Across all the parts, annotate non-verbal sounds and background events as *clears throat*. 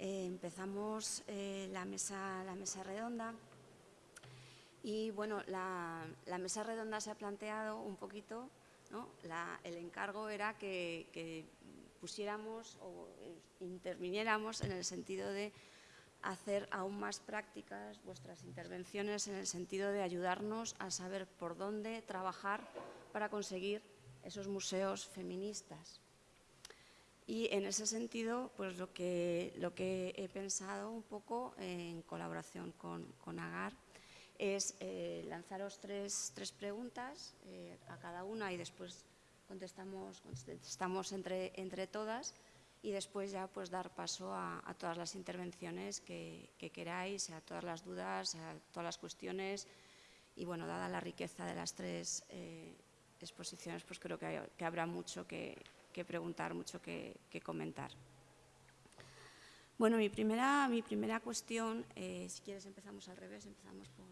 eh, empezamos eh, la, mesa, la mesa redonda y bueno, la, mesa redonda se ha planteado un poquito, ¿no? el encargo era que, pusiéramos o interviniéramos en el sentido de hacer aún más prácticas vuestras intervenciones en el sentido de ayudarnos a saber por dónde trabajar para conseguir esos museos feministas. Y en ese sentido, pues lo que, lo que he pensado un poco en colaboración con, con Agar es eh, lanzaros tres, tres preguntas eh, a cada una y después contestamos, contestamos entre, entre todas y después ya pues dar paso a, todas las intervenciones que, queráis, a todas las dudas, a todas las cuestiones. Y bueno, dada la riqueza de las tres eh, exposiciones, pues creo que, que habrá mucho que, preguntar, mucho que, comentar. Bueno, mi primera, mi primera cuestión, si quieres empezamos al revés, empezamos por...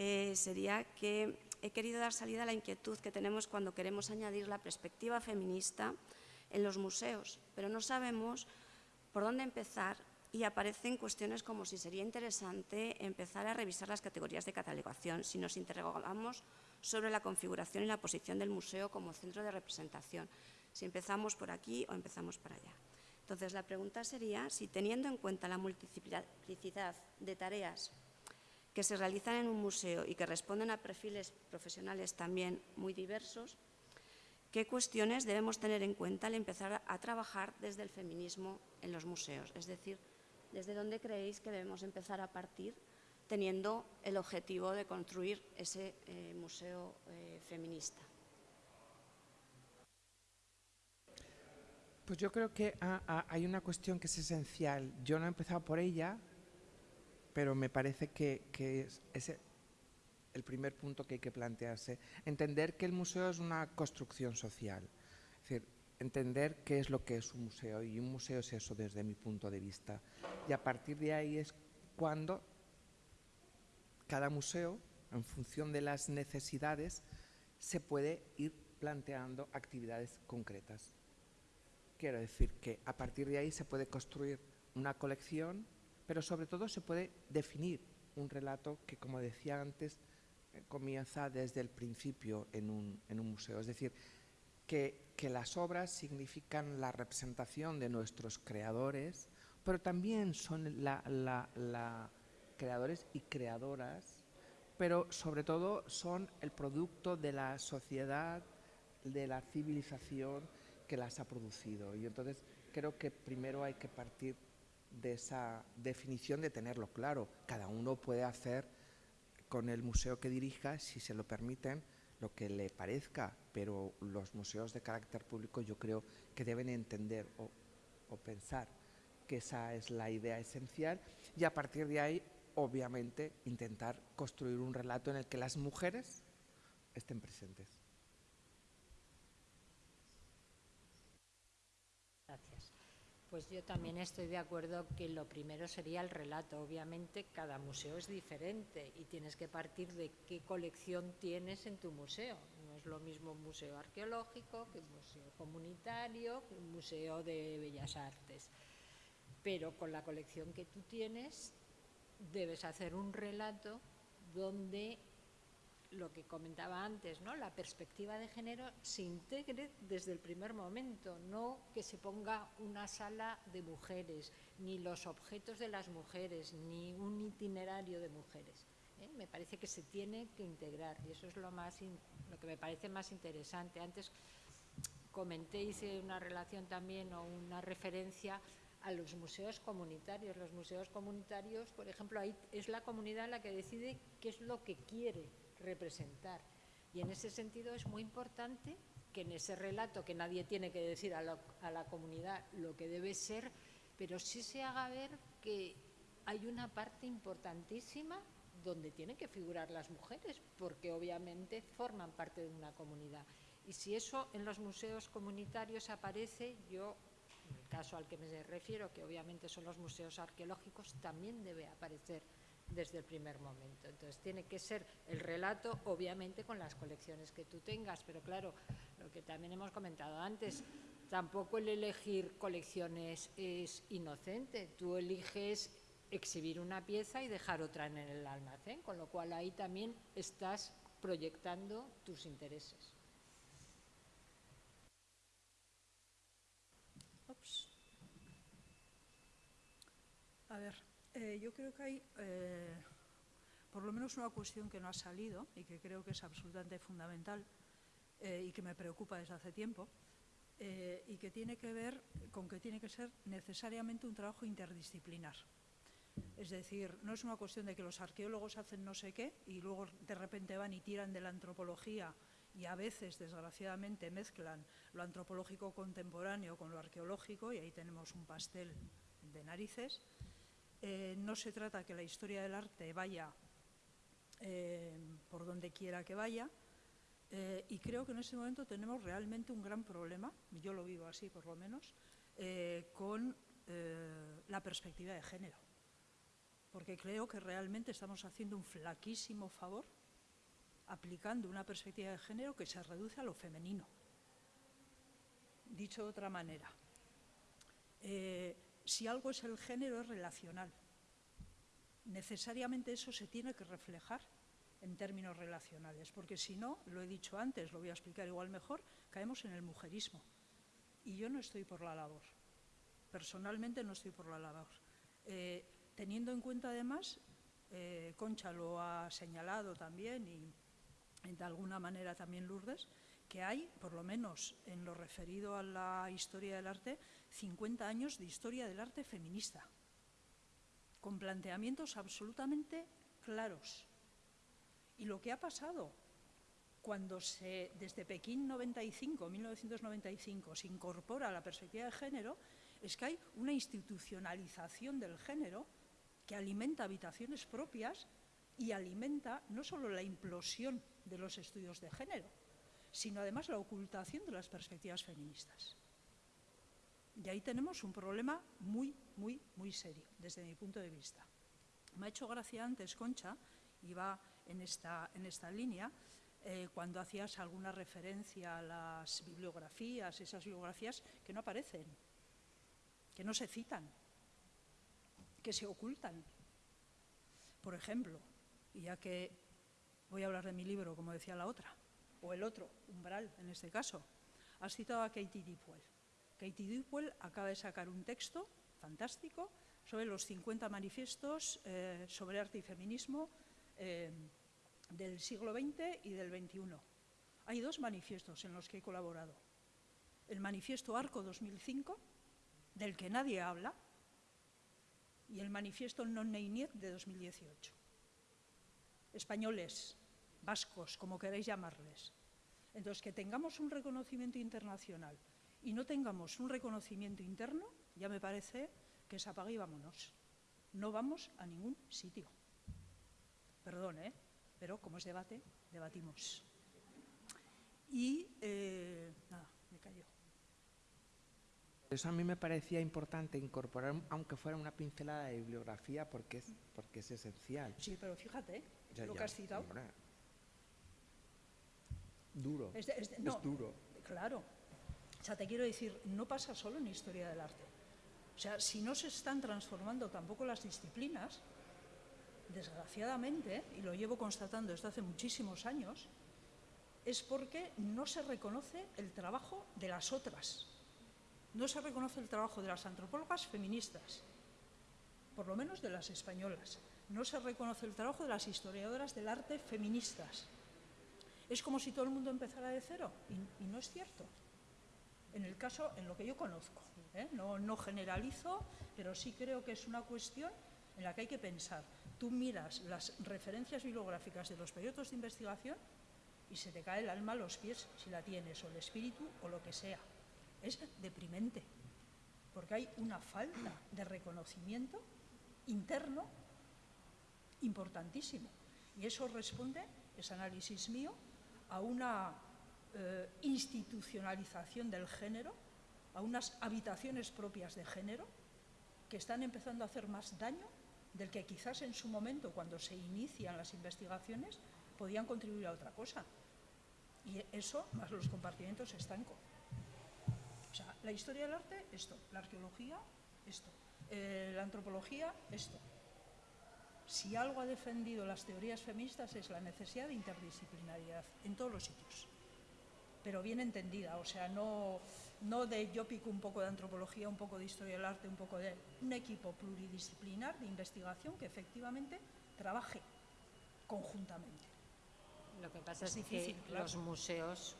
Eh, sería que he querido dar salida a la inquietud que tenemos cuando queremos añadir la perspectiva feminista en los museos, pero no sabemos por dónde empezar y aparecen cuestiones como si sería interesante empezar a revisar las categorías de catalogación, si nos interrogamos sobre la configuración y la posición del museo como centro de representación, si empezamos por aquí o empezamos por allá. Entonces, la pregunta sería si teniendo en cuenta la multiplicidad de tareas que se realizan en un museo y que responden a perfiles profesionales también muy diversos, ¿qué cuestiones debemos tener en cuenta al empezar a trabajar desde el feminismo en los museos? Es decir, ¿desde dónde creéis que debemos empezar a partir teniendo el objetivo de construir ese eh, museo eh, feminista? Pues yo creo que hay una cuestión que es esencial. Yo no he empezado por ella, pero me parece que, es, el primer punto que hay que plantearse. Entender que el museo es una construcción social. Es decir, entender qué es lo que es un museo y un museo es eso desde mi punto de vista. Y a partir de ahí es cuando cada museo, en función de las necesidades, se puede ir planteando actividades concretas. Quiero decir que a partir de ahí se puede construir una colección pero sobre todo se puede definir un relato que, como decía antes, eh, comienza desde el principio en un, museo. Es decir, que, las obras significan la representación de nuestros creadores, pero también son la, creadores y creadoras, pero sobre todo son el producto de la sociedad, de la civilización que las ha producido. Y entonces creo que primero hay que partir de esa definición de tenerlo claro. Cada uno puede hacer con el museo que dirija, si se lo permiten, lo que le parezca, pero los museos de carácter público yo creo que deben entender o, pensar que esa es la idea esencial y a partir de ahí, obviamente, intentar construir un relato en el que las mujeres estén presentes. Pues yo también estoy de acuerdo que lo primero sería el relato. Obviamente cada museo es diferente y tienes que partir de qué colección tienes en tu museo. No es lo mismo un museo arqueológico que un museo comunitario, que un museo de bellas artes. Pero con la colección que tú tienes debes hacer un relato donde lo que comentaba antes, ¿no? la perspectiva de género se integre desde el primer momento, no que se ponga una sala de mujeres, ni los objetos de las mujeres, ni un itinerario de mujeres. ¿eh? Me parece que se tiene que integrar y eso es lo, más lo que me parece más interesante. Antes comenté, hice una relación también o una referencia a los museos comunitarios. Los museos comunitarios, por ejemplo, ahí es la comunidad la que decide qué es lo que quiere representar. Y en ese sentido es muy importante que en ese relato, que nadie tiene que decir a la, comunidad lo que debe ser, pero sí se haga ver que hay una parte importantísima donde tienen que figurar las mujeres, porque obviamente forman parte de una comunidad. Y si eso en los museos comunitarios aparece, yo, en el caso al que me refiero, que obviamente son los museos arqueológicos, también debe aparecer desde el primer momento. Entonces tiene que ser el relato, obviamente, con las colecciones que tú tengas, pero claro, lo que también hemos comentado antes, tampoco el elegir colecciones es inocente. Tú eliges exhibir una pieza y dejar otra en el almacén, con lo cual ahí también estás proyectando tus intereses. A ver, eh, yo creo que hay eh, por lo menos una cuestión que no ha salido y que creo que es absolutamente fundamental eh, y que me preocupa desde hace tiempo y que tiene que ver con que tiene que ser necesariamente un trabajo interdisciplinar. Es decir, no es una cuestión de que los arqueólogos hacen no sé qué y luego de repente van y tiran de la antropología y a veces, desgraciadamente, mezclan lo antropológico contemporáneo con lo arqueológico y ahí tenemos un pastel de narices. Eh, no se trata que la historia del arte vaya eh, por donde quiera que vaya eh, y creo que en este momento tenemos realmente un gran problema, yo lo vivo así por lo menos, con la perspectiva de género porque creo que realmente estamos haciendo un flaquísimo favor aplicando una perspectiva de género que se reduce a lo femenino. Dicho de otra manera, si algo es el género es relacional. Necesariamente eso se tiene que reflejar en términos relacionales, porque si no, lo he dicho antes, lo voy a explicar igual mejor, caemos en el mujerismo. Y yo no estoy por la labor, personalmente no estoy por la labor. Eh, teniendo en cuenta además, eh, Concha lo ha señalado también y de alguna manera también Lourdes, que hay, por lo menos en lo referido a la historia del arte, 50 años de historia del arte feminista, con planteamientos absolutamente claros. Y lo que ha pasado cuando se, desde Pekín 95, 1995, se incorpora la perspectiva de género, es que hay una institucionalización del género que alimenta habitaciones propias y alimenta no solo la implosión de los estudios de género, sino además la ocultación de las perspectivas feministas. Y ahí tenemos un problema muy, muy, muy serio, desde mi punto de vista. Me ha hecho gracia antes, Concha, va en esta, en esta línea, eh, cuando hacías alguna referencia a las bibliografías, esas bibliografías que no aparecen, que no se citan, que se ocultan. Por ejemplo, y ya que voy a hablar de mi libro, como decía la otra, o el otro, Umbral en este caso, has citado a Katie Dipwell. Katie Dipwell acaba de sacar un texto fantástico sobre los 50 manifiestos eh, sobre arte y feminismo eh, del siglo XX y del XXI. Hay dos manifiestos en los que he colaborado. El manifiesto Arco 2005, del que nadie habla, y el manifiesto Non Neiniet de 2018. Españoles, vascos, como queráis llamarles. Entonces, que tengamos un reconocimiento internacional y no tengamos un reconocimiento interno, ya me parece que se apague y vámonos. No vamos a ningún sitio. Perdón, ¿eh? pero como es debate, debatimos. Y, eh, nada, me callo. Eso a mí me parecía importante incorporar, aunque fuera una pincelada de bibliografía, porque es, porque es esencial. Sí, pero fíjate, lo que has citado. duro. Es, duro. Claro. Sea, te quiero decir, no pasa solo en historia del arte. O sea, si no se están transformando tampoco las disciplinas, desgraciadamente, y lo llevo constatando desde hace muchísimos años, es porque no se reconoce el trabajo de las otras no se reconoce el trabajo de las antropólogas feministas, por lo menos de las españolas. No se reconoce el trabajo de las historiadoras del arte feministas. Es como si todo el mundo empezara de cero, y, no es cierto. En el caso, en lo que yo conozco, ¿eh? no, no generalizo, pero sí creo que es una cuestión en la que hay que pensar. Tú miras las referencias bibliográficas de los periodos de investigación y se te cae el alma a los pies si la tienes, o el espíritu, o lo que sea es deprimente, porque hay una falta de reconocimiento interno importantísimo. Y eso responde, ese análisis mío, a una eh, institucionalización del género, a unas habitaciones propias de género que están empezando a hacer más daño del que quizás en su momento, cuando se inician las investigaciones, podían contribuir a otra cosa. Y eso, más los compartimentos estancos. O la historia del arte, esto. La arqueología, esto. Eh, la antropología, esto. Si algo ha defendido las teorías feministas es la necesidad de interdisciplinariedad en todos los sitios, pero bien entendida, o sea, no, no de yo pico un poco de antropología, un poco de historia del arte, un poco de... un equipo pluridisciplinar de investigación que efectivamente trabaje conjuntamente. Lo que pasa Es es, difícil, que claro. los museos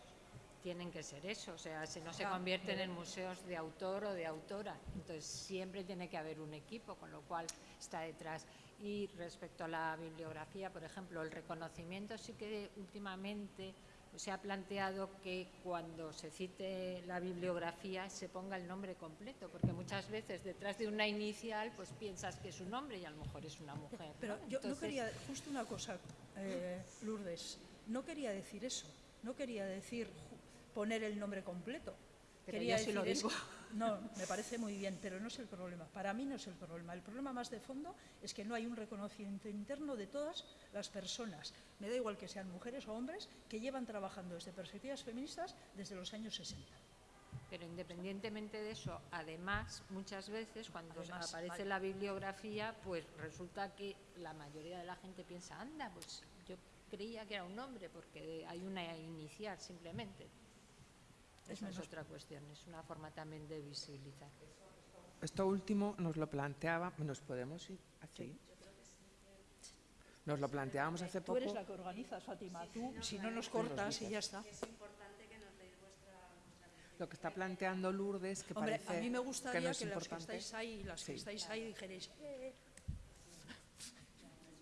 tienen que ser eso, o sea, si no se convierten en museos de autor o de autora, entonces siempre tiene que haber un equipo, con lo cual está detrás. Y respecto a la bibliografía, por ejemplo, el reconocimiento sí que últimamente se ha planteado que cuando se cite la bibliografía se ponga el nombre completo, porque muchas veces detrás de una inicial pues piensas que es un hombre y a lo mejor es una mujer. Pero ¿no? yo no quería, justo una cosa, eh, Lourdes, no quería decir eso, no quería decir poner el nombre completo. Pero quería yo sí lo decir es- digo. no, me parece muy bien, pero no es el problema. Para mí no es el problema. El problema más de fondo es que no hay un reconocimiento interno de todas las personas, me da igual que sean mujeres o hombres, que llevan trabajando desde perspectivas feministas desde los años 60. Pero independientemente de eso, además, muchas veces cuando Además, aparece vale. la bibliografía, pues resulta que la mayoría de la gente piensa, anda, pues yo creía que era un hombre, porque hay una inicial simplemente. Es Esa es otra cuestión, es una forma también de visibilizar. Esto último nos lo planteaba, ¿nos podemos ir así? Nos lo planteábamos hace Tú poco. eres la que organizas, Fátima. Tú, si no nos cortas y ya está. Lo que está planteando Lourdes, que Hombre, parece a mí me que gustaría no que, es las que importante. estáis ahí, las que Sí. estáis ahí, dijerais, "Eh,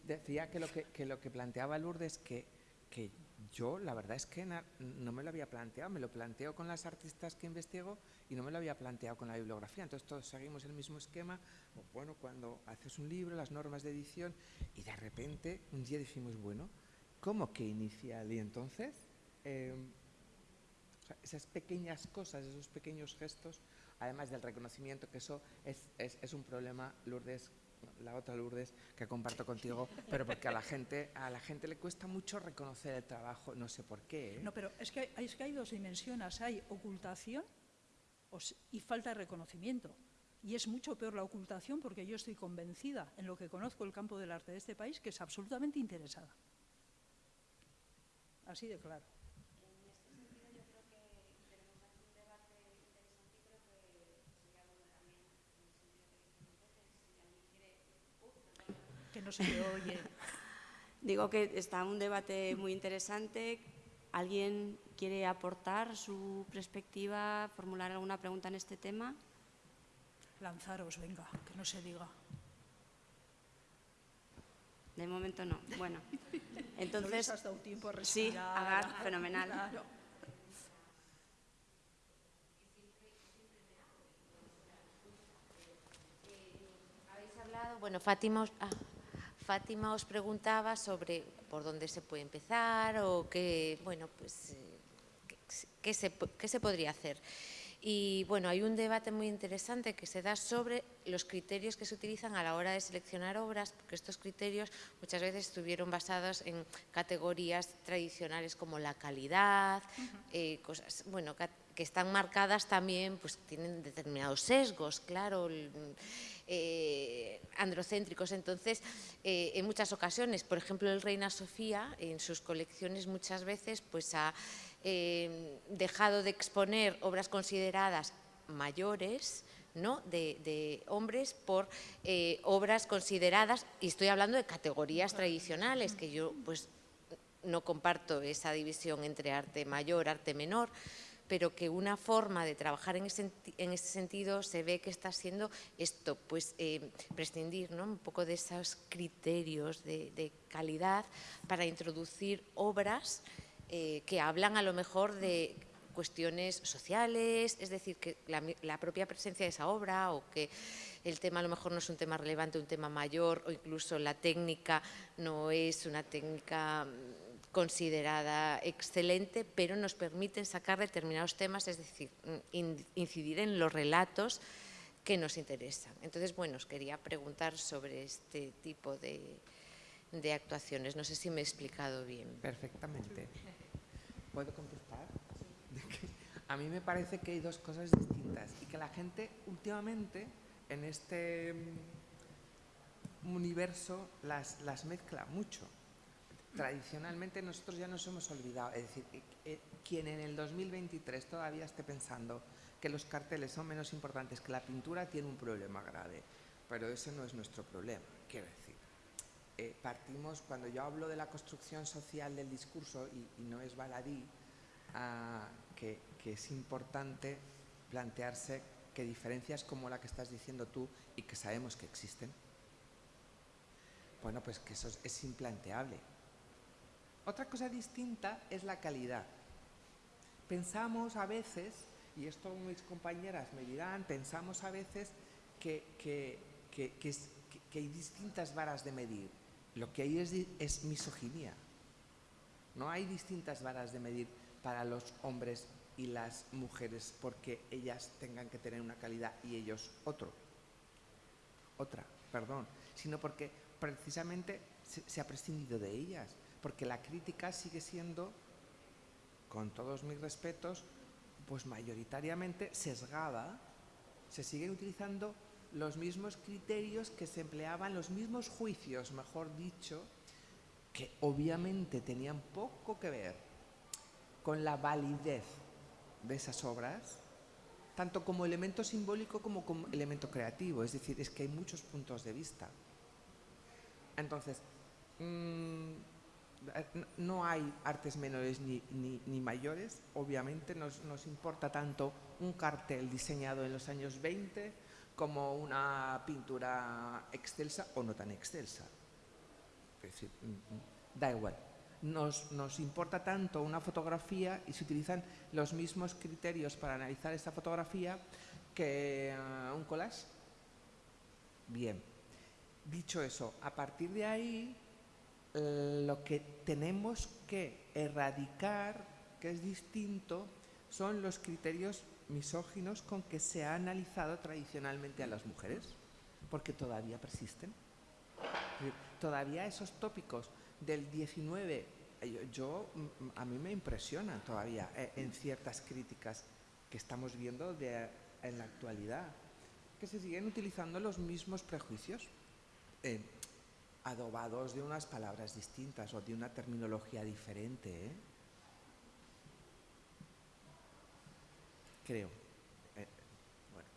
Decía que lo que, que lo que planteaba Lourdes, que, que yo la verdad es que no me lo había planteado, me lo planteo con las artistas que investigo y no me lo había planteado con la bibliografía. Entonces todos seguimos el mismo esquema. Bueno, cuando haces un libro, las normas de edición, y de repente un día decimos, bueno, ¿cómo que inicial? Y entonces, sea, esas pequeñas cosas, esos pequeños gestos, además del reconocimiento, que eso es, es- es un problema, Lourdes, la otra Lourdes, que comparto contigo, pero porque a la gente, a la gente le cuesta mucho reconocer el trabajo, no sé por qué. ¿eh? No, pero es que, hay- es que hay dos dimensiones. Hay ocultación y falta de reconocimiento. Y es mucho peor la ocultación porque yo estoy convencida en lo que conozco el campo del arte de este país que es absolutamente interesada. Así de claro. No se le oye. *laughs* Digo que está un debate muy interesante. ¿Alguien quiere aportar su perspectiva, formular alguna pregunta en este tema? Lanzaros, venga, que no se diga. De momento no. Bueno, *laughs* no les entonces, has dado tiempo a sí. Agar, fenomenal. Claro. Habéis hablado, bueno, Fátima ah, Fátima os preguntaba sobre por dónde se puede empezar o qué, bueno, pues, eh, qué, se, qué se podría hacer. Y bueno, hay un debate muy interesante que se da sobre los criterios que se utilizan a la hora de seleccionar obras, porque estos criterios muchas veces estuvieron basados en categorías tradicionales como la calidad, eh, cosas, bueno, que están marcadas también, pues tienen determinados sesgos, claro, el- eh, androcéntricos. Entonces, eh, en muchas ocasiones, por ejemplo, el Reina Sofía, en sus colecciones muchas veces, pues ha eh, dejado de exponer obras consideradas mayores, ¿no? de, de hombres por eh, obras consideradas, y estoy hablando de categorías tradicionales, que yo pues no comparto esa división entre arte mayor, arte menor, pero que una forma de trabajar en ese, senti- en ese sentido se ve que está siendo esto, pues eh, prescindir ¿no? un poco de esos criterios de, calidad para introducir obras eh, que hablan a lo mejor de cuestiones sociales, es decir, que la propia presencia de esa obra o que el tema a lo mejor no es un tema relevante, un tema mayor o incluso la técnica no es una técnica mm, considerada excelente, pero nos permiten sacar determinados temas, es decir, mm, in- incidir en los relatos que nos interesan. Entonces, bueno, os quería preguntar sobre este tipo de, de actuaciones. No sé si me he explicado bien. Perfectamente. ¿Puedo contestar? *laughs* A mí me parece que hay dos cosas distintas y que la gente últimamente en este mm, universo las, las mezcla mucho. Tradicionalmente nosotros ya nos hemos olvidado, es decir, eh, eh, quien en el 2023 todavía esté pensando que los carteles son menos importantes que la pintura tiene un problema grave, pero ese no es nuestro problema, quiero decir. Eh, partimos, cuando yo hablo de la construcción social del discurso, y, no es baladí, que, que es importante plantearse que diferencias como la que estás diciendo tú y que sabemos que existen, bueno, pues que eso es, implanteable. Otra cosa distinta es la calidad. Pensamos a veces, y esto mis compañeras me dirán, pensamos a veces que, que, que hay distintas varas de medir. Lo que hay es, misoginia. No hay distintas varas de medir para los hombres y las mujeres porque ellas tengan que tener una calidad y ellos otro. Otra, perdón. Sino porque precisamente se ha prescindido de ellas. Porque la crítica sigue siendo, con todos mis respetos, pues mayoritariamente sesgada. Se siguen utilizando los mismos criterios que se empleaban, los mismos juicios, mejor dicho, que obviamente tenían poco que ver con la validez de esas obras, tanto como elemento simbólico como como elemento creativo, es decir, es que hay muchos puntos de vista. Entonces, mm, no hay artes menores ni, ni, mayores, obviamente nos, nos importa tanto un cartel diseñado en los años 20 como una pintura excelsa o no tan excelsa. Mm, mm, da igual. Nos, nos, importa tanto una fotografía y se utilizan los mismos criterios para analizar esta fotografía que uh, un collage. Bien. Dicho eso, a partir de ahí, lo que tenemos que erradicar, que es distinto, son los criterios misóginos con que se ha analizado tradicionalmente a las mujeres, porque todavía persisten. Todavía esos tópicos del 19, eh, yo, mm, a mí me impresionan todavía eh, en ciertas críticas que estamos viendo en la actualidad, que se siguen utilizando los mismos prejuicios, eh, adobados de unas palabras distintas o de una terminología diferente. creo. Eh, eh, bueno.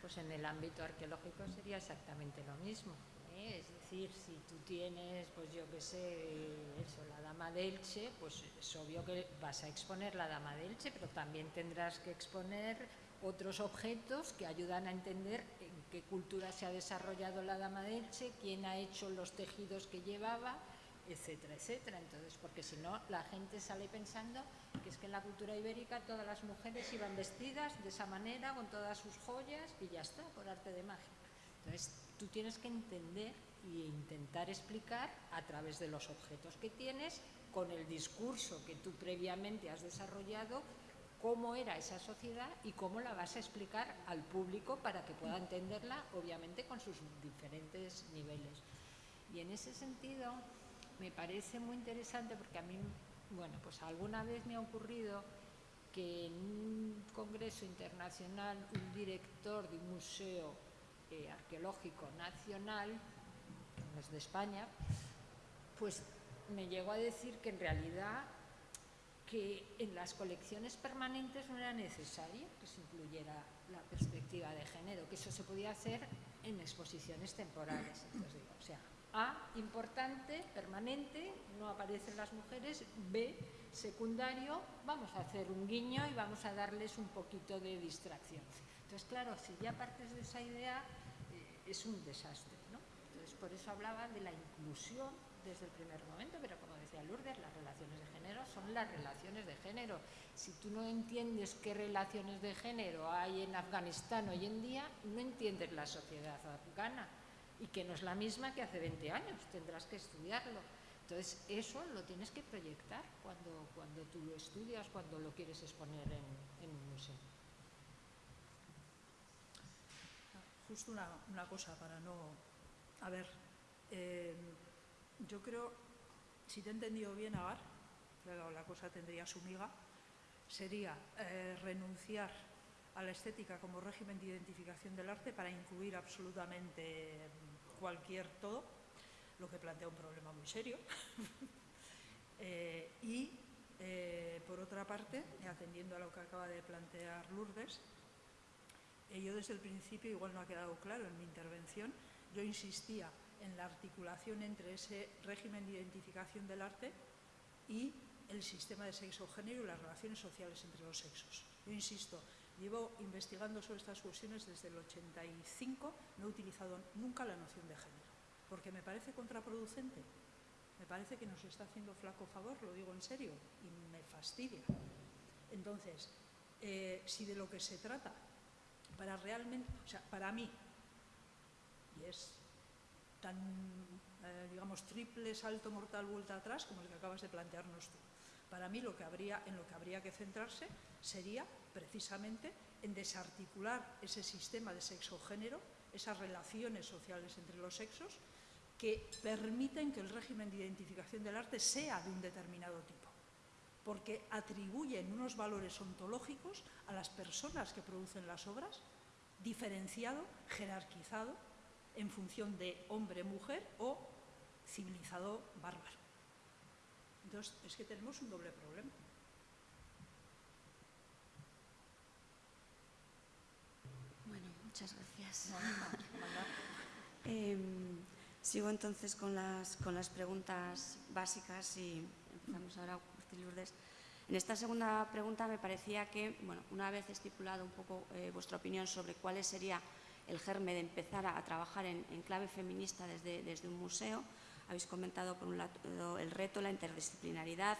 pues en el ámbito arqueológico sería exactamente lo mismo. ¿eh? Es decir, si tú tienes, pues yo qué sé, eso, la dama de Elche, pues es obvio que vas a exponer la dama de Elche, pero también tendrás que exponer otros objetos que ayudan a entender en qué cultura se ha desarrollado la dama de Elche, quién ha hecho los tejidos que llevaba, etcétera, etcétera. Entonces, porque si no, la gente sale pensando que es que en la cultura ibérica todas las mujeres iban vestidas de esa manera, con todas sus joyas, y ya está, por arte de magia. Entonces, tú tienes que entender e intentar explicar a través de los objetos que tienes, con el discurso que tú previamente has desarrollado, cómo era esa sociedad y cómo la vas a explicar al público para que pueda entenderla, obviamente con sus diferentes niveles. Y en ese sentido, me parece muy interesante porque a mí, bueno, pues alguna vez me ha ocurrido que en un congreso internacional un director de un museo eh, arqueológico nacional, no es de España, pues me llegó a decir que en realidad que en las colecciones permanentes no era necesario que se incluyera la perspectiva de género, que eso se podía hacer en exposiciones temporales. Entonces digo, o sea, a, importante, permanente, no aparecen las mujeres. B, secundario, vamos a hacer un guiño y vamos a darles un poquito de distracción. Entonces, claro, si ya partes de esa idea, eh, es un desastre. ¿no? Entonces, por eso hablaba de la inclusión desde el primer momento, pero como decía Lourdes, las relaciones de género son las relaciones de género. Si tú no entiendes qué relaciones de género hay en Afganistán hoy en día, no entiendes la sociedad afgana y que no es la misma que hace 20 años, tendrás que estudiarlo. Entonces, eso lo tienes que proyectar cuando, cuando tú lo estudias, cuando lo quieres exponer en, un museo. Justo una, cosa para no... A ver, eh, yo creo, si te he entendido bien, Agar, luego la cosa tendría su miga, sería eh, renunciar a la estética como régimen de identificación del arte para incluir absolutamente cualquier todo, lo que plantea un problema muy serio. *laughs* Eh, y, eh, por otra parte, atendiendo a lo que acaba de plantear Lourdes, yo desde el principio, igual no ha quedado claro en mi intervención, yo insistía en la articulación entre ese régimen de identificación del arte y el sistema de sexo-género y las relaciones sociales entre los sexos. Yo insisto, llevo investigando sobre estas cuestiones desde el 85, no he utilizado nunca la noción de género, porque me parece contraproducente, me parece que nos está haciendo flaco favor, lo digo en serio, y me fastidia. Entonces, eh, si de lo que se trata, para realmente, o sea, para mí, y es tan, eh, digamos, triple salto mortal vuelta atrás como el que acabas de plantearnos tú. Para mí lo que habría, en lo que habría que centrarse sería precisamente en desarticular ese sistema de sexo-género, esas relaciones sociales entre los sexos, que permiten que el régimen de identificación del arte sea de un determinado tipo, porque atribuyen unos valores ontológicos a las personas que producen las obras, diferenciado, jerarquizado, en función de hombre-mujer o civilizado bárbaro. Entonces, es que tenemos un doble problema. Bueno, muchas gracias. *laughs* Em, sigo entonces con las, con las preguntas básicas y empezamos ahora con Lourdes. En esta segunda pregunta me parecía que, bueno, una vez estipulado un poco eh, vuestra opinión sobre cuál sería el germen de empezar a, trabajar en, clave feminista desde, desde un museo, habéis comentado por un lado el reto, la interdisciplinaridad,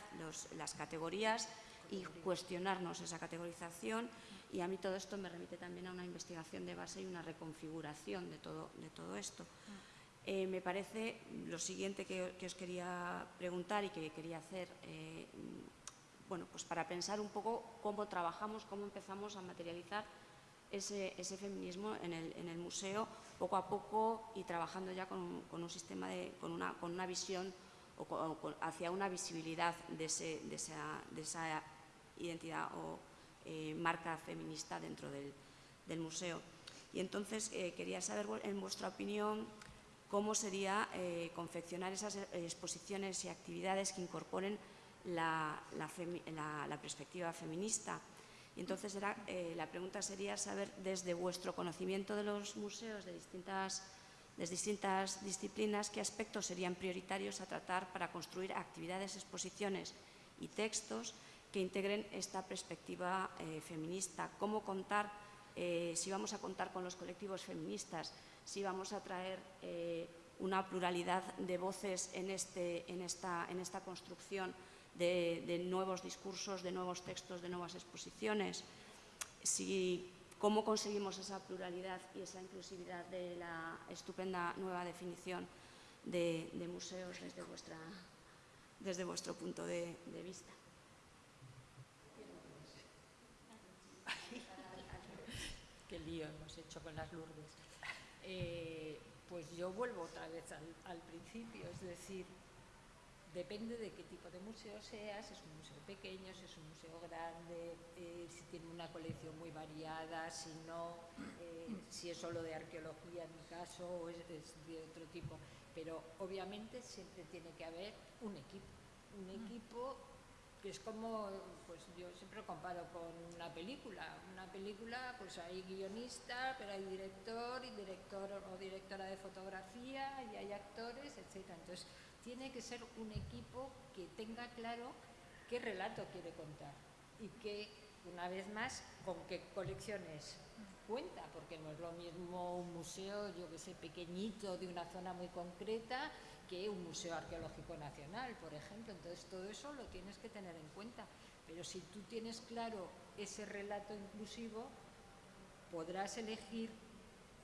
las categorías y cuestionarnos esa categorización. Y a mí todo esto me remite también a una investigación de base y una reconfiguración de todo, de todo esto. Eh, me parece lo siguiente que, os quería preguntar y que quería hacer, eh, bueno, pues para pensar un poco cómo trabajamos, cómo empezamos a materializar ese, feminismo en el, museo poco a poco y trabajando ya con, un sistema, de, con, una, con una visión o, hacia una visibilidad de, esa, identidad o eh, marca feminista dentro del, museo. Y entonces eh, quería saber, en vuestra opinión, cómo sería eh, confeccionar esas exposiciones y actividades que incorporen la perspectiva feminista y entonces eh, la pregunta sería saber desde vuestro conocimiento de los museos de distintas, disciplinas qué aspectos serían prioritarios a tratar para construir actividades, exposiciones y textos que integren esta perspectiva eh, feminista. Cómo contar, eh, si vamos a contar con los colectivos feministas, si vamos a traer una pluralidad de voces en, este, esta construcción de, nuevos discursos, de nuevos textos, de nuevas exposiciones. Si, ¿Cómo conseguimos esa pluralidad y esa inclusividad de la estupenda nueva definición de, museos desde, vuestra, desde vuestro punto de, vista? *laughs* Qué lío hemos hecho con las Lourdes. Eh, pues yo vuelvo otra vez al principio, es decir, Depende de qué tipo de museo seas, si es un museo pequeño, si es un museo grande, eh, si tiene una colección muy variada, si no, eh, si es solo de arqueología en mi caso o es, de otro tipo. Pero obviamente siempre tiene que haber un equipo, un equipo que es como, pues yo siempre lo comparo con una película. Una película, pues hay guionista, pero hay director y director o directora de fotografía y hay actores, etc. Entonces, tiene que ser un equipo que tenga claro qué relato quiere contar y que, una vez más, con qué colecciones cuenta, porque no es lo mismo un museo, yo que sé, pequeñito de una zona muy concreta que un museo arqueológico nacional, por ejemplo. Entonces, todo eso lo tienes que tener en cuenta. Pero si tú tienes claro ese relato inclusivo, podrás elegir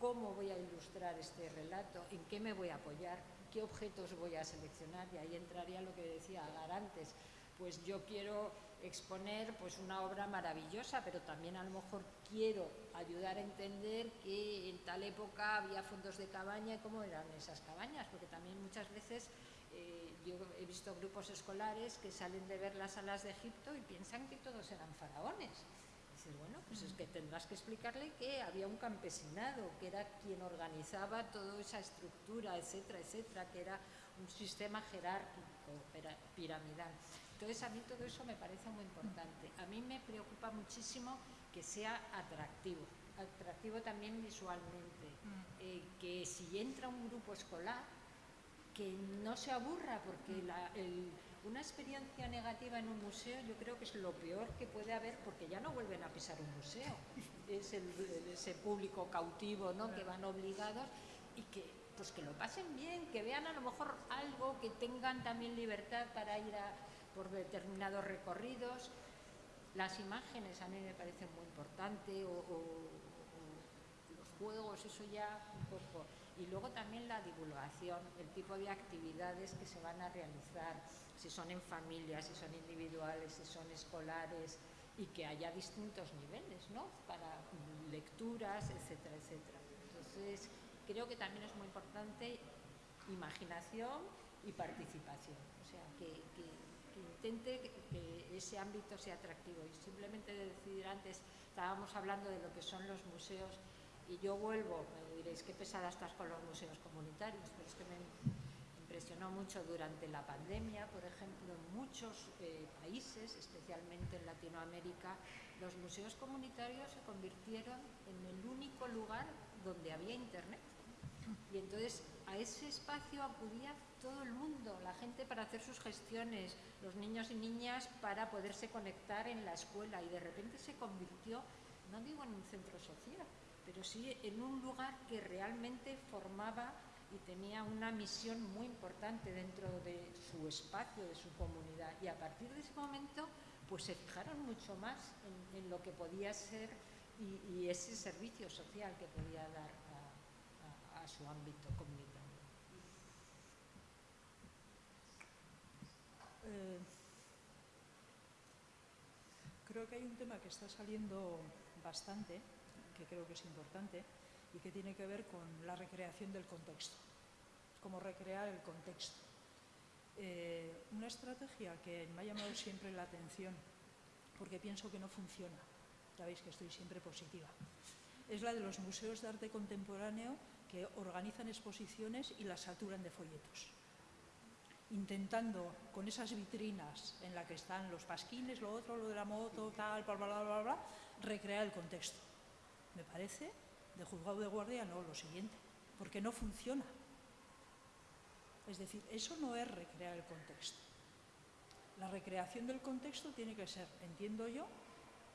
cómo voy a ilustrar este relato, en qué me voy a apoyar, qué objetos voy a seleccionar y ahí entraría lo que decía Agar antes. Pues yo quiero exponer pues una obra maravillosa, pero también a lo mejor quiero ayudar a entender que en tal época había fondos de cabaña y cómo eran esas cabañas, porque también muchas veces eh, yo he visto grupos escolares que salen de ver las salas de Egipto y piensan que todos eran faraones. Dices, bueno, pues es que tendrás que explicarle que había un campesinado, que era quien organizaba toda esa estructura, etcétera, etcétera, que era un sistema jerárquico, piramidal. Entonces, a mí todo eso me parece muy importante. A mí me preocupa muchísimo que sea atractivo, atractivo también visualmente, eh, que si entra un grupo escolar, que no se aburra, porque una experiencia negativa en un museo yo creo que es lo peor que puede haber, porque ya no vuelven a pisar un museo. Es ese público cautivo ¿no? que van obligados y que, pues que lo pasen bien, que vean a lo mejor algo, que tengan también libertad para ir a, por determinados recorridos. Las imágenes a mí me parecen muy importantes, o los juegos, eso ya un poco y luego también la divulgación, el tipo de actividades que se van a realizar, si son en familias, si son individuales, si son escolares y que haya distintos niveles, ¿no? Para lecturas, etcétera, etcétera. Entonces, creo que también es muy importante imaginación y participación, o sea, que, intente que, que, ese ámbito sea atractivo. Y simplemente decir antes, estábamos hablando de lo que son los museos y yo vuelvo, me diréis, qué pesada estás con los museos comunitarios, pero es que me impresionó mucho durante la pandemia, por ejemplo, en muchos eh, países, especialmente en Latinoamérica, los museos comunitarios se convirtieron en el único lugar donde había internet. Y entonces a ese espacio acudía todo el mundo, la gente para hacer sus gestiones, los niños y niñas para poderse conectar en la escuela y de repente se convirtió, no digo en un centro social, pero sí en un lugar que realmente formaba y tenía una misión muy importante dentro de su espacio, de su comunidad. Y a partir de ese momento, pues se fijaron mucho más en, lo que podía ser y, ese servicio social que podía dar a, su ámbito comunitario. Eh, creo que hay un tema que está saliendo bastante que creo que es importante y que tiene que ver con la recreación del contexto, cómo recrear el contexto. Eh, una estrategia que me ha llamado siempre la atención, porque pienso que no funciona, ya veis que estoy siempre positiva, es la de los museos de arte contemporáneo que organizan exposiciones y las saturan de folletos intentando con esas vitrinas en las que están los pasquines, lo otro, lo de la moto, tal, bla, bla, bla, bla recrear el contexto me parece, de juzgado de guardia no, lo siguiente, porque no funciona. Es decir, eso no es recrear el contexto. La recreación del contexto tiene que ser, entiendo yo,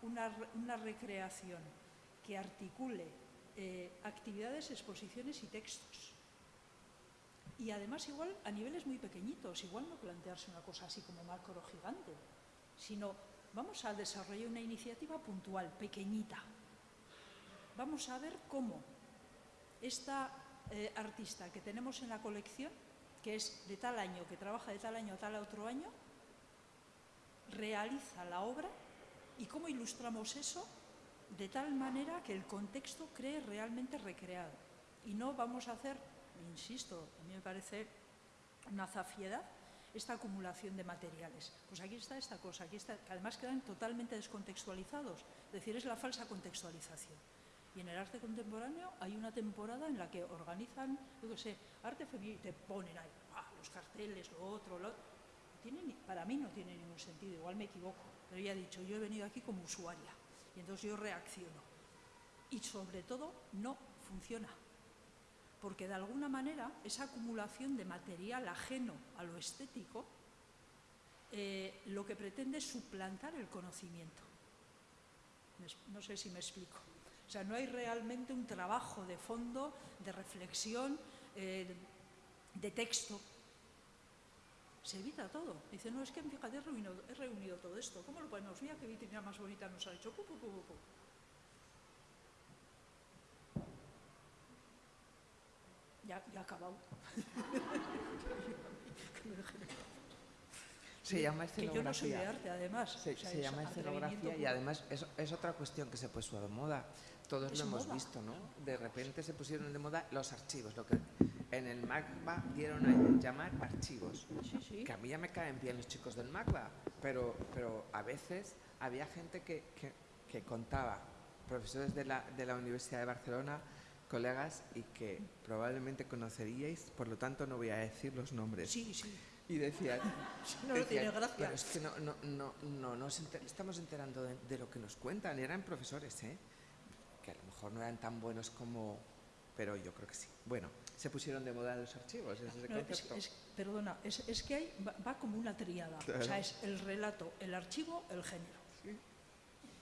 una, recreación que articule eh, actividades, exposiciones y textos. Y además igual a niveles muy pequeñitos, igual no plantearse una cosa así como macro gigante, sino vamos a desarrollar una iniciativa puntual, pequeñita, vamos a ver cómo esta eh, artista que tenemos en la colección, que es de tal año, que trabaja de tal año a tal otro año, realiza la obra y cómo ilustramos eso de tal manera que el contexto cree realmente recreado. Y no vamos a hacer, insisto, a mí me parece una zafiedad, esta acumulación de materiales. Pues aquí está esta cosa, aquí está, además quedan totalmente descontextualizados, es decir, es la falsa contextualización. Y en el arte contemporáneo hay una temporada en la que organizan, yo qué sé, arte femenino, te ponen ahí ah, los carteles, lo otro, lo para mí no tiene ningún sentido, igual me equivoco, pero ya he dicho, yo he venido aquí como usuaria y entonces yo reacciono. Y sobre todo no funciona, porque de alguna manera esa acumulación de material ajeno a lo estético eh, lo que pretende es suplantar el conocimiento. No sé si me explico. O sea, no hay realmente un trabajo de fondo, de reflexión, eh, de texto. Se evita todo. Dice, no, es que fíjate, he reunido, he reunido todo esto. ¿Cómo lo ponemos? Mira qué vitrina más bonita nos ha hecho. Ya, ya ha acabado. *laughs* Se llama escenografía. Que yo no soy de arte, además. Se, llama escenografía y además es, es, otra cuestión que se puso de moda. Todos lo hemos visto, ¿no? De repente se pusieron de moda los archivos, lo que En el MACBA dieron a llamar archivos. Sí, sí. Que a mí ya me caen bien los chicos del MACBA, pero, pero a veces había gente que, que, que contaba, profesores de la, de la Universidad de Barcelona, colegas, y que probablemente conoceríais, por lo tanto no voy a decir los nombres. Sí, sí. Y decían, *laughs* No decían, tiene gracia. "Pero es que no, no, no, no nos enter- estamos enterando de, de lo que nos cuentan. Eran profesores, ¿eh? Mejor no eran tan buenos como... Pero yo creo que sí. Bueno, se pusieron de moda los archivos, ese es No, es- concepto. es- perdona, es, es que hay, va, va como una triada. O Claro. sea, es el relato, el archivo, el género.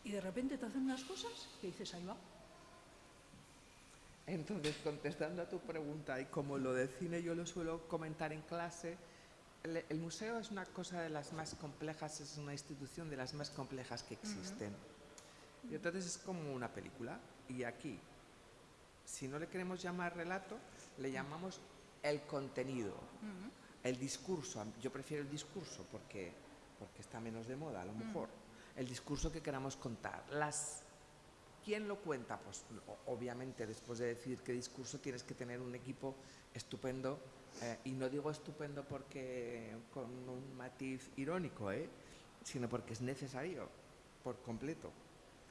Y de repente te hacen unas cosas que dices, ahí va. Entonces, contestando a tu pregunta, y como lo del cine yo lo suelo comentar en clase, el, el museo es una cosa de las más complejas, es una institución de las más complejas que existen. Y entonces es como una película. Y aquí, si no le queremos llamar relato, le llamamos el contenido, el discurso. Yo prefiero el discurso porque, porque está menos de moda, a lo mejor. El discurso que queramos contar. Las ¿Quién lo cuenta? Pues obviamente después de decir qué discurso tienes que tener un equipo estupendo eh, y no digo estupendo porque con un matiz irónico, ¿eh? sino porque es necesario por completo.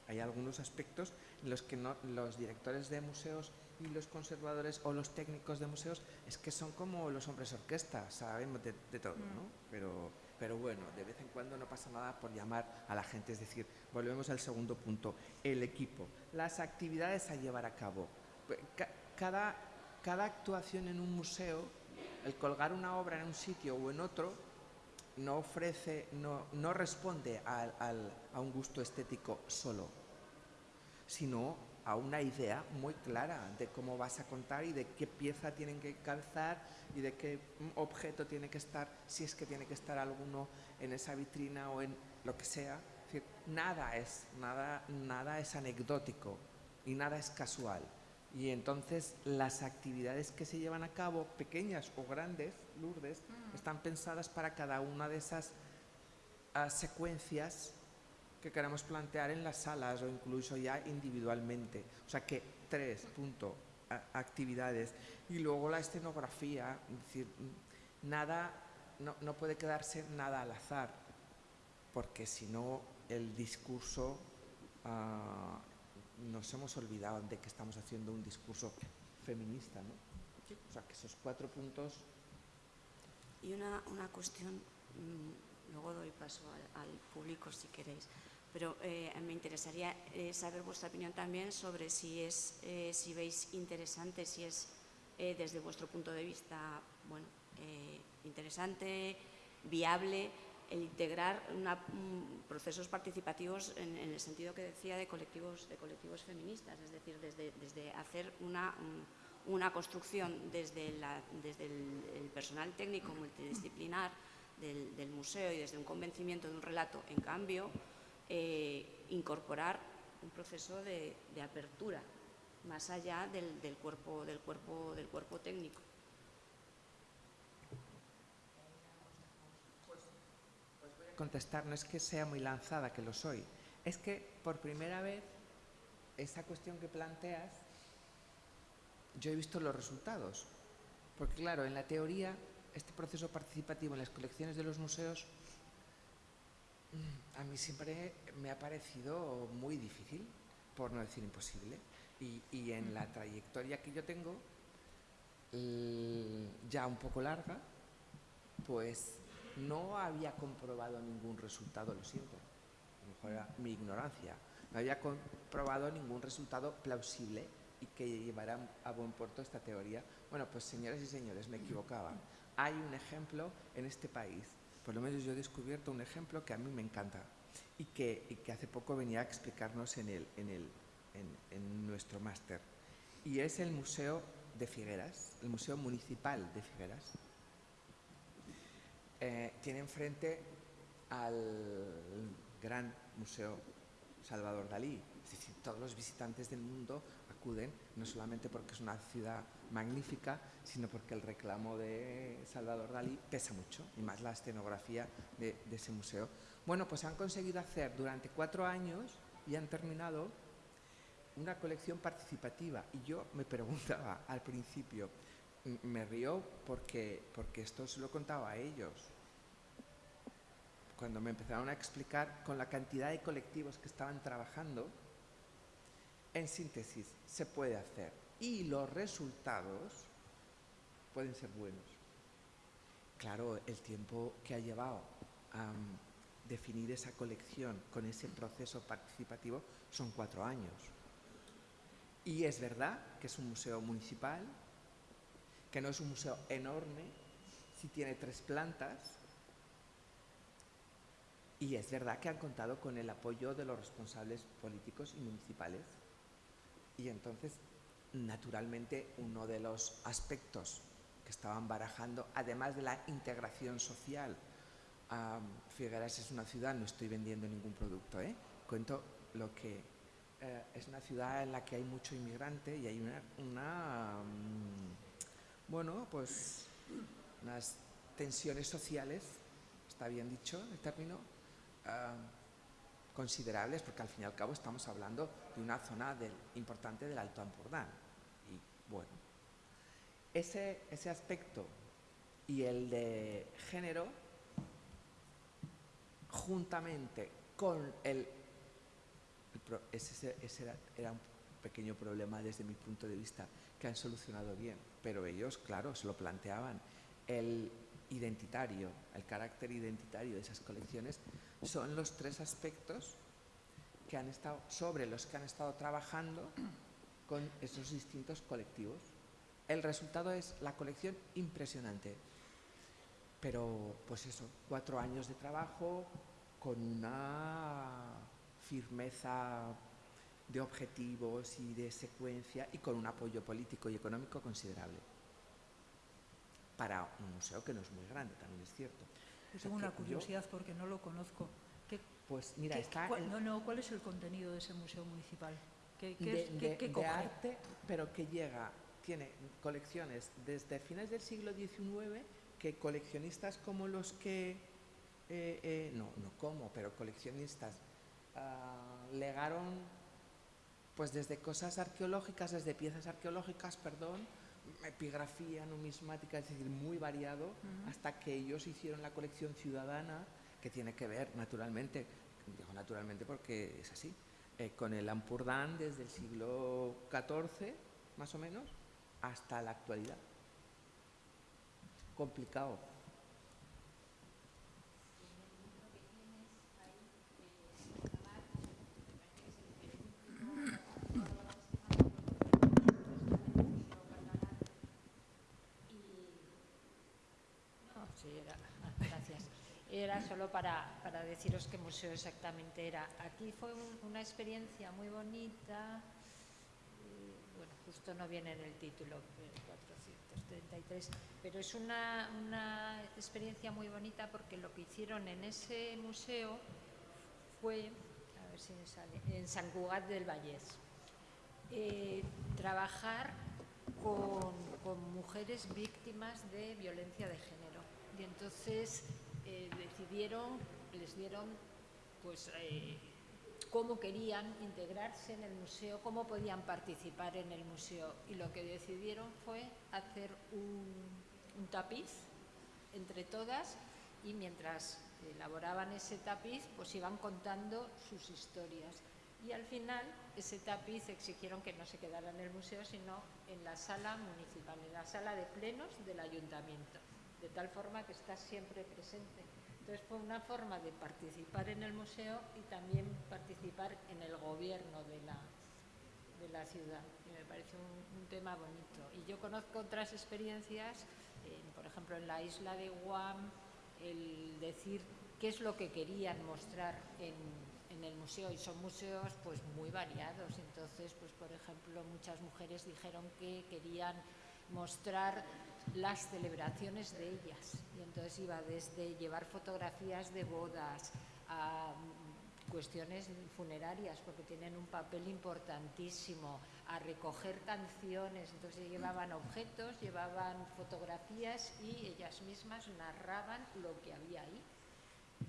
Hay algunos aspectos en los que no- los directores de museos y los conservadores o los técnicos de museos es que son como los hombres orquesta, sabemos de, de todo, ¿no? Pero, pero bueno, de vez en cuando no pasa nada por llamar a la gente, es decir, volvemos al segundo punto, el equipo, las actividades a llevar a cabo. Ca- Cada, cada actuación en un museo, el colgar una obra en un sitio o en otro, no ofrece, no, no responde a un gusto estético solo, sino a una idea muy clara de cómo vas a contar y de qué pieza tienen que calzar y de qué mm, objeto tiene que estar, si es que tiene que estar alguno en esa vitrina o en lo que sea. Nada es, nada, nada es anecdótico y nada es casual. Y entonces las actividades que se llevan a cabo, pequeñas o grandes, Lourdes, están pensadas para cada una de esas ah, secuencias que queramos plantear en las salas o incluso ya individualmente. O sea que tres punto, a- actividades. Y luego la escenografía, es decir, nada, no, no puede quedarse nada al azar, porque si no el discurso, ah, nos hemos olvidado de que estamos haciendo un discurso feminista, ¿no? O sea que esos cuatro puntos Y una, una cuestión, mm, luego doy paso al, al público si queréis, pero eh, me interesaría eh, saber vuestra opinión también sobre si, es, eh, si veis interesante, si es desde vuestro punto de vista bueno, interesante, viable, el integrar una- mm, procesos participativos en, el sentido que decía de colectivos, de colectivos feministas, es decir, desde, desde hacer una, mm, una construcción desde, desde el, personal técnico multidisciplinar del, del museo y desde un convencimiento de un relato, en cambio, eh, incorporar un proceso de, de apertura más allá del, del cuerpo, del, cuerpo, del cuerpo técnico. Contestar no es que sea muy lanzada, que lo soy, es que por primera vez esa cuestión que planteas, yo he visto los resultados. Porque claro, en la teoría, este proceso participativo en las colecciones de los museos, mm, a mí siempre me ha parecido muy difícil, por no decir imposible. Y, y en la trayectoria que yo tengo, ya un poco larga, pues no había comprobado ningún resultado, lo siento, a lo mejor era mi ignorancia, no había comprobado ningún resultado plausible y que llevara a buen puerto esta teoría. Bueno, pues señoras y señores, me equivocaba. Hay un ejemplo en este país, por lo menos yo he descubierto un ejemplo que a mí me encanta y que, hace poco venía a explicarnos en, el, en, el, en nuestro máster. Y es el Museo de Figueras, el Museo Municipal de Figueras eh, tiene enfrente al gran Museo Salvador Dalí. Es decir, todos los visitantes del mundo acuden, no solamente porque es una ciudad magnífica, sino porque el reclamo de Salvador Dalí pesa mucho, y más la escenografía de, ese museo. Bueno, pues han conseguido hacer durante cuatro años y han terminado una colección participativa. Y yo me preguntaba al principio, me río porque, porque esto se lo contaba a ellos. Cuando me empezaron a explicar con la cantidad de colectivos que estaban trabajando, en síntesis, se puede hacer. Y los resultados pueden ser buenos. Claro, el tiempo que ha llevado a mm, definir esa colección con ese proceso participativo son cuatro años. Y es verdad que es un museo municipal, que no es un museo enorme, si tiene tres plantas. Y es verdad que han contado con el apoyo de los responsables políticos y municipales. Y entonces, naturalmente, uno de los aspectos que estaban barajando, además de la integración social, am, Figueras es una ciudad, no estoy vendiendo ningún producto, ¿eh? cuento lo que eh, es una ciudad en la que hay mucho inmigrante y hay una, una, mm, bueno, pues unas tensiones sociales, está bien dicho el término, ah, considerables, porque al fin y al cabo estamos hablando de una zona del- importante del Alto Ampurdán. Y bueno, ese, ese aspecto y el de género, juntamente con el... el ese ese era, era un pequeño problema desde mi punto de vista que han solucionado bien, pero ellos, claro, se lo planteaban. El identitario, el carácter identitario de esas colecciones son los tres aspectos que han estado, sobre los que han estado trabajando con esos distintos colectivos. El resultado es la colección impresionante, pero pues eso, cuatro años de trabajo con una firmeza de objetivos y de secuencia y con un apoyo político y económico considerable para un museo que no es muy grande, también es cierto. Yo tengo una curiosidad porque no lo conozco. ¿Qué, Pues mira, qué- está cuál- no, no, ¿cuál es el contenido de ese museo municipal? ¿Qué, qué de, es- qué- de- qué de coge? arte, pero que llega, tiene colecciones desde finales del siglo XIX que coleccionistas como los que, eh, eh, no, no como, pero coleccionistas ah, legaron pues desde cosas arqueológicas, desde piezas arqueológicas, perdón, epigrafía, numismática, es decir, muy variado, hasta que ellos hicieron la colección ciudadana, que tiene que ver, naturalmente, digo naturalmente porque es así, eh, con el Ampurdán desde el siglo XIV, más o menos, hasta la actualidad. Complicado. No, sí, era, ah, gracias. Para, para deciros qué museo exactamente era. Aquí fue un- una experiencia muy bonita. eh, Bueno, justo no viene en el título, eh, 433, pero es una, una experiencia muy bonita porque lo que hicieron en ese museo fue, a ver si me sale, en San Cugat del Vallés eh, trabajar con, con mujeres víctimas de violencia de género. Y entonces eh, decidieron, les dieron pues eh, cómo querían integrarse en el museo, cómo podían participar en el museo. Y lo que decidieron fue hacer un, un tapiz entre todas y mientras elaboraban ese tapiz, pues iban contando sus historias. Y al final, ese tapiz exigieron que no se quedara en el museo, sino en la sala municipal, en la sala de plenos del ayuntamiento, de tal forma que está siempre presente. Entonces fue una forma de participar en el museo y también participar en el gobierno de la, de la ciudad. Y me parece un, tema bonito. Y yo conozco otras experiencias, por ejemplo, en la isla de Guam, el decir qué es lo que querían mostrar en, en el museo. Y son museos pues muy variados. Entonces, pues por ejemplo, muchas mujeres dijeron que querían mostrar las celebraciones de ellas. Y entonces iba desde llevar fotografías de bodas a mm, cuestiones funerarias, porque tienen un papel importantísimo, a recoger canciones. Entonces llevaban objetos, llevaban fotografías y ellas mismas narraban lo que había ahí.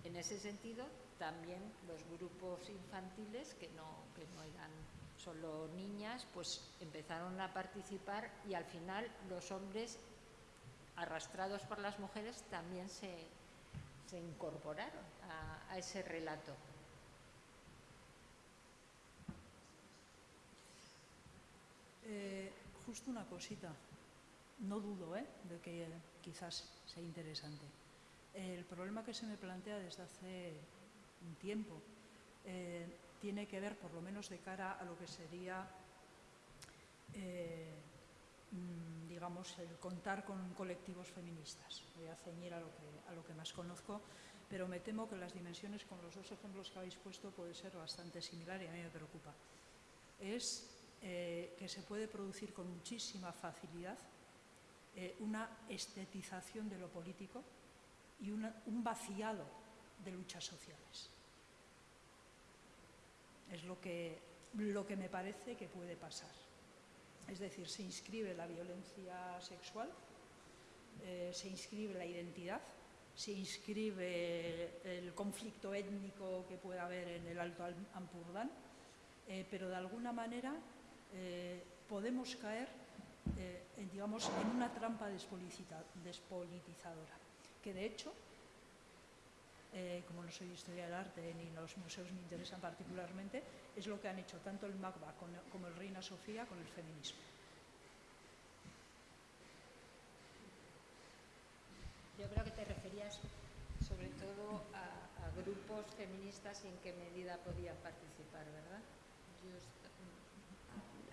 En ese sentido, también los grupos infantiles, que no, que no eran solo niñas, pues empezaron a participar y al final los hombres, arrastrados por las mujeres, también se, se incorporaron a, ese relato. Eh, justo una cosita, no dudo ¿eh? de que quizás sea interesante. El problema que se me plantea desde hace un tiempo eh, tiene que ver, por lo menos de cara a lo que sería, eh, digamos, el contar con colectivos feministas. Voy a ceñir a lo, que, a lo que más conozco, pero me temo que las dimensiones con los dos ejemplos que habéis puesto puede ser bastante similar y a mí me preocupa. Es eh, que se puede producir con muchísima facilidad eh, una estetización de lo político y una, un vaciado de luchas sociales. Es lo que, lo que me parece que puede pasar. Es decir, se inscribe la violencia sexual, eh, se inscribe la identidad, se inscribe el conflicto étnico que pueda haber en el Alto Ampurdán, eh, pero de alguna manera eh, podemos caer en, digamos, en una trampa despolitizadora, que de hecho, eh, como no soy historia del arte ni los museos me interesan particularmente, es lo que han hecho tanto el MACBA como el Reina Sofía con el feminismo. Yo creo que te referías sobre todo a, a grupos feministas y en qué medida podían participar, ¿verdad? Yo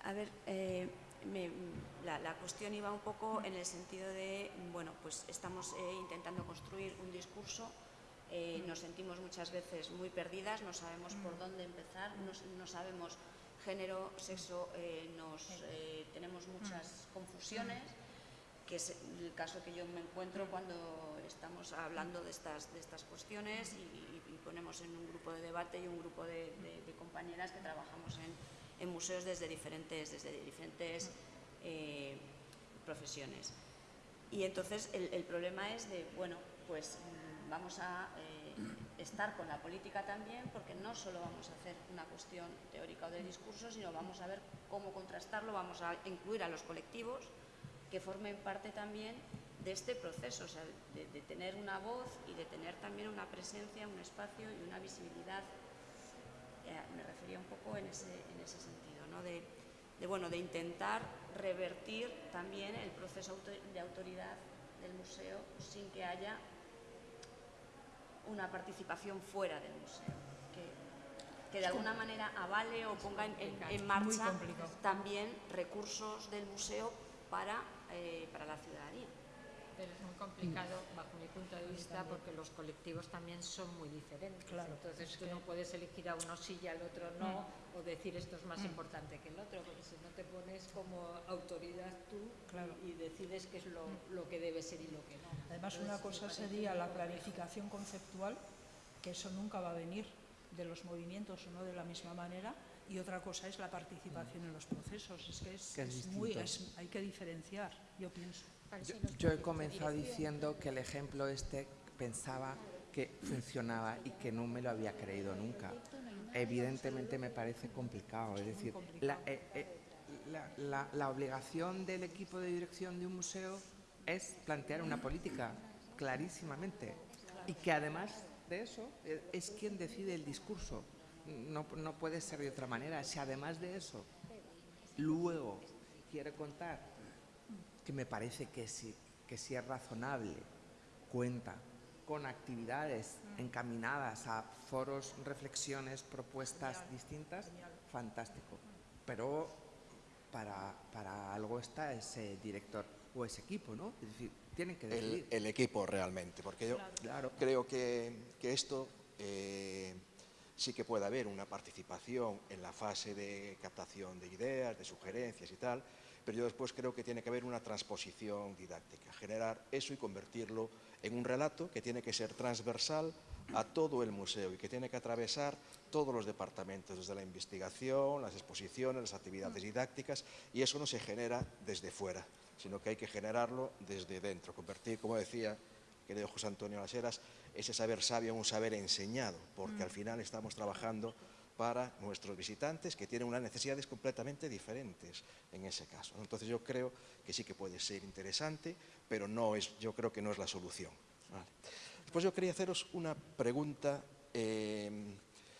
A ver, eh, me, la, la, cuestión iba un poco en el sentido de, bueno, pues estamos eh, intentando construir un discurso, eh, nos sentimos muchas veces muy perdidas, no sabemos por dónde empezar, no, no sabemos género, sexo, eh, nos, tenemos muchas confusiones, que es el caso que yo me encuentro cuando estamos hablando de estas, de estas cuestiones y, y ponemos en un grupo de debate y un grupo de, de, de compañeras que trabajamos en en museos desde diferentes, desde diferentes eh, profesiones. Y entonces el, el, problema es de, bueno, pues mm, vamos a eh, estar con la política también, porque no solo vamos a hacer una cuestión teórica o de discurso, sino vamos a ver cómo contrastarlo, vamos a incluir a los colectivos que formen parte también de este proceso, o sea, de, tener una voz y de tener también una presencia, un espacio y una visibilidad eh, me refería un poco en ese, en ese sentido, ¿no? de, bueno, de intentar revertir también el proceso de autoridad del museo sin que haya una participación fuera del museo, que, que de alguna manera avale o ponga en, en, en marcha también recursos del museo para, eh, para la ciudadanía pero es muy complicado bajo mi punto de vista porque los colectivos también son muy diferentes. Claro, Entonces es tú que... no puedes elegir a uno sí y al otro no, mm. o decir esto es más mm. importante que el otro, porque si no te pones como autoridad tú claro. y, y, decides qué es lo, mm. lo, que debe ser y lo que no. Además, Entonces, una cosa sería la clarificación conceptual, que eso nunca va a venir de los movimientos o no de la misma manera, y otra cosa es la participación en los procesos. Es que es, es, es muy, hay que diferenciar, yo pienso. Yo, he comenzado diciendo que el ejemplo este pensaba que funcionaba y que no me lo había creído nunca. Evidentemente me parece complicado, es decir, la, eh, eh, la, la, la obligación del equipo de dirección de un museo es plantear una política clarísimamente y que además de eso eh, es quien decide el discurso. No, no puede ser de otra manera. Si además de eso luego quiere contar que me parece que si, que si es razonable, cuenta con actividades encaminadas a foros, reflexiones, propuestas Genial. distintas, Genial. fantástico. Pero para, para, algo está ese director o ese equipo, ¿no? Es decir, tienen que decidir. El, el equipo realmente, porque yo claro. creo que, que esto eh, sí que puede haber una participación en la fase de captación de ideas, de sugerencias y tal, pero yo después creo que tiene que haber una transposición didáctica, generar eso y convertirlo en un relato que tiene que ser transversal a todo el museo y que tiene que atravesar todos los departamentos, desde la investigación, las exposiciones, las actividades didácticas, y eso no se genera desde fuera, sino que hay que generarlo desde dentro, convertir, como decía querido José Antonio Las Heras, ese saber sabio un saber enseñado, porque al final estamos trabajando para nuestros visitantes que tienen unas necesidades completamente diferentes en ese caso. Entonces yo creo que sí que puede ser interesante, pero no es, yo creo que no es la solución. Después yo quería haceros una pregunta, eh,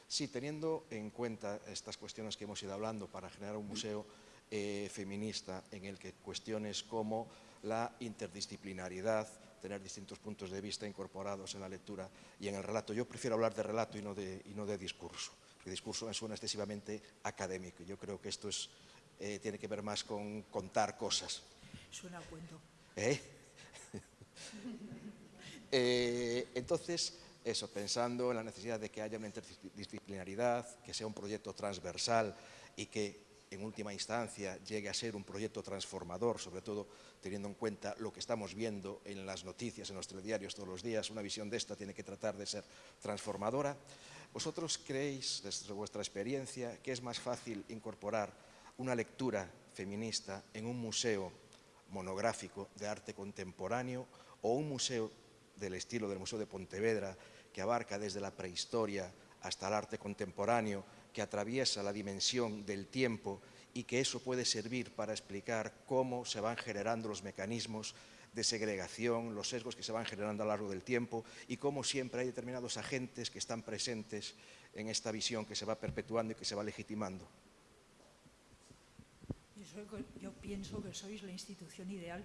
sí, teniendo en cuenta estas cuestiones que hemos ido hablando para generar un museo eh, feminista en el que cuestiones como la interdisciplinariedad, tener distintos puntos de vista incorporados en la lectura y en el relato. Yo prefiero hablar de relato y no de, y no de discurso. El discurso me suena excesivamente académico. Yo creo que esto es, eh, tiene que ver más con contar cosas. Suena a cuento. ¿Eh? *laughs* eh, entonces, eso, pensando en la necesidad de que haya una interdisciplinaridad, que sea un proyecto transversal y que en última instancia llegue a ser un proyecto transformador, sobre todo teniendo en cuenta lo que estamos viendo en las noticias, en los telediarios todos los días, una visión de esta tiene que tratar de ser transformadora. ¿Vosotros creéis, desde vuestra experiencia, que es más fácil incorporar una lectura feminista en un museo monográfico de arte contemporáneo o un museo del estilo del Museo de Pontevedra que abarca desde la prehistoria hasta el arte contemporáneo, que atraviesa la dimensión del tiempo y que eso puede servir para explicar cómo se van generando los mecanismos de segregación, los sesgos que se van generando a lo largo del tiempo y cómo siempre hay determinados agentes que están presentes en esta visión que se va perpetuando y que se va legitimando. Yo pienso que sois la institución ideal,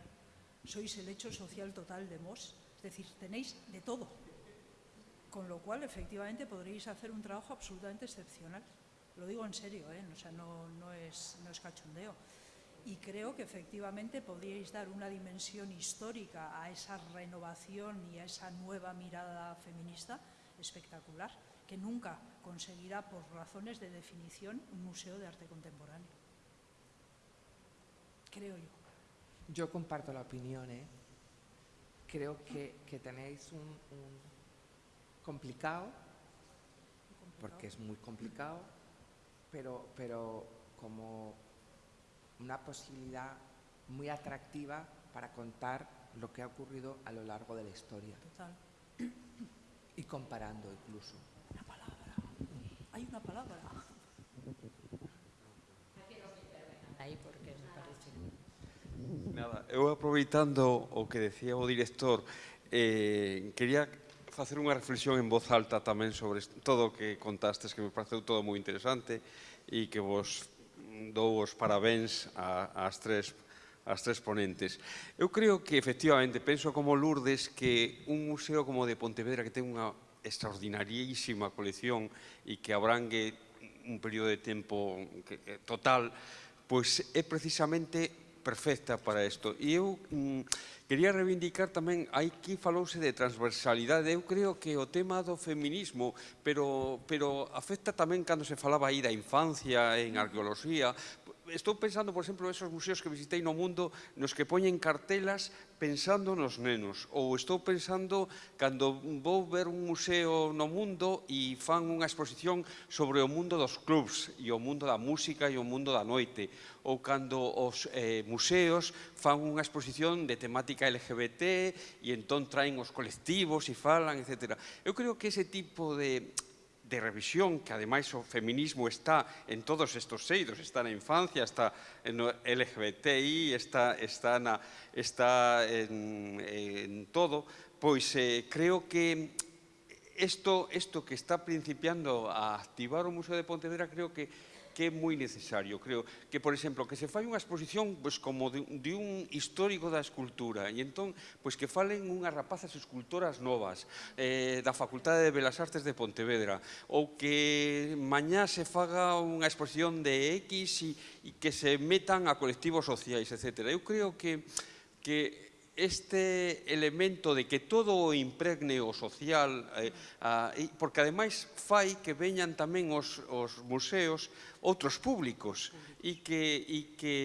sois el hecho social total de MOS, es decir, tenéis de todo, con lo cual efectivamente podréis hacer un trabajo absolutamente excepcional. Lo digo en serio, ¿eh? o sea, no, no, es, no es cachondeo y creo que efectivamente podríais dar una dimensión histórica a esa renovación y a esa nueva mirada feminista espectacular, que nunca conseguirá por razones de definición un museo de arte contemporáneo. Creo yo. Yo comparto la opinión, ¿eh? Creo que, que tenéis un, un complicado, porque es muy complicado, pero, pero como una posibilidad muy atractiva para contar lo que ha ocurrido a lo largo de la historia. Total. Y comparando incluso. Una palabra. Hay una palabra. Aí porque me parece. Nada, eu aproveitando o que decía o director, eh, quería facer unha reflexión en voz alta tamén sobre todo o que contastes, que me pareceu todo moi interesante e que vos dou os parabéns ás tres as tres ponentes. Eu creo que, efectivamente, penso como Lourdes que un museo como o de Pontevedra que ten unha extraordinarísima colección e que abrangue un período de tempo total, pois é precisamente perfecta para isto. E eu mm, Quería reivindicar tamén, aquí falouse de transversalidade, eu creo que o tema do feminismo, pero, pero afecta tamén cando se falaba aí da infancia en arqueoloxía, estou pensando, por exemplo, esos museos que visitei no mundo nos que poñen cartelas pensando nos nenos ou estou pensando cando vou ver un museo no mundo e fan unha exposición sobre o mundo dos clubs e o mundo da música e o mundo da noite ou cando os eh, museos fan unha exposición de temática LGBT e entón traen os colectivos e falan, etc. Eu creo que ese tipo de de revisión, que ademais o feminismo está en todos estos seidos, está na infancia, está no LGBTI, está, está, na, está en, en todo, pois eh, creo que isto, isto que está principiando a activar o Museo de Pontevedra creo que que é moi necesario, creo, que, por exemplo, que se fai unha exposición pois, como de, de un histórico da escultura, e entón, pois que falen unhas rapazas escultoras novas eh, da Facultade de Belas Artes de Pontevedra, ou que mañá se faga unha exposición de X e, e que se metan a colectivos sociais, etc. Eu creo que que este elemento de que todo o impregne o social, eh, a, porque ademais fai que veñan tamén os, os museos outros públicos e que, e que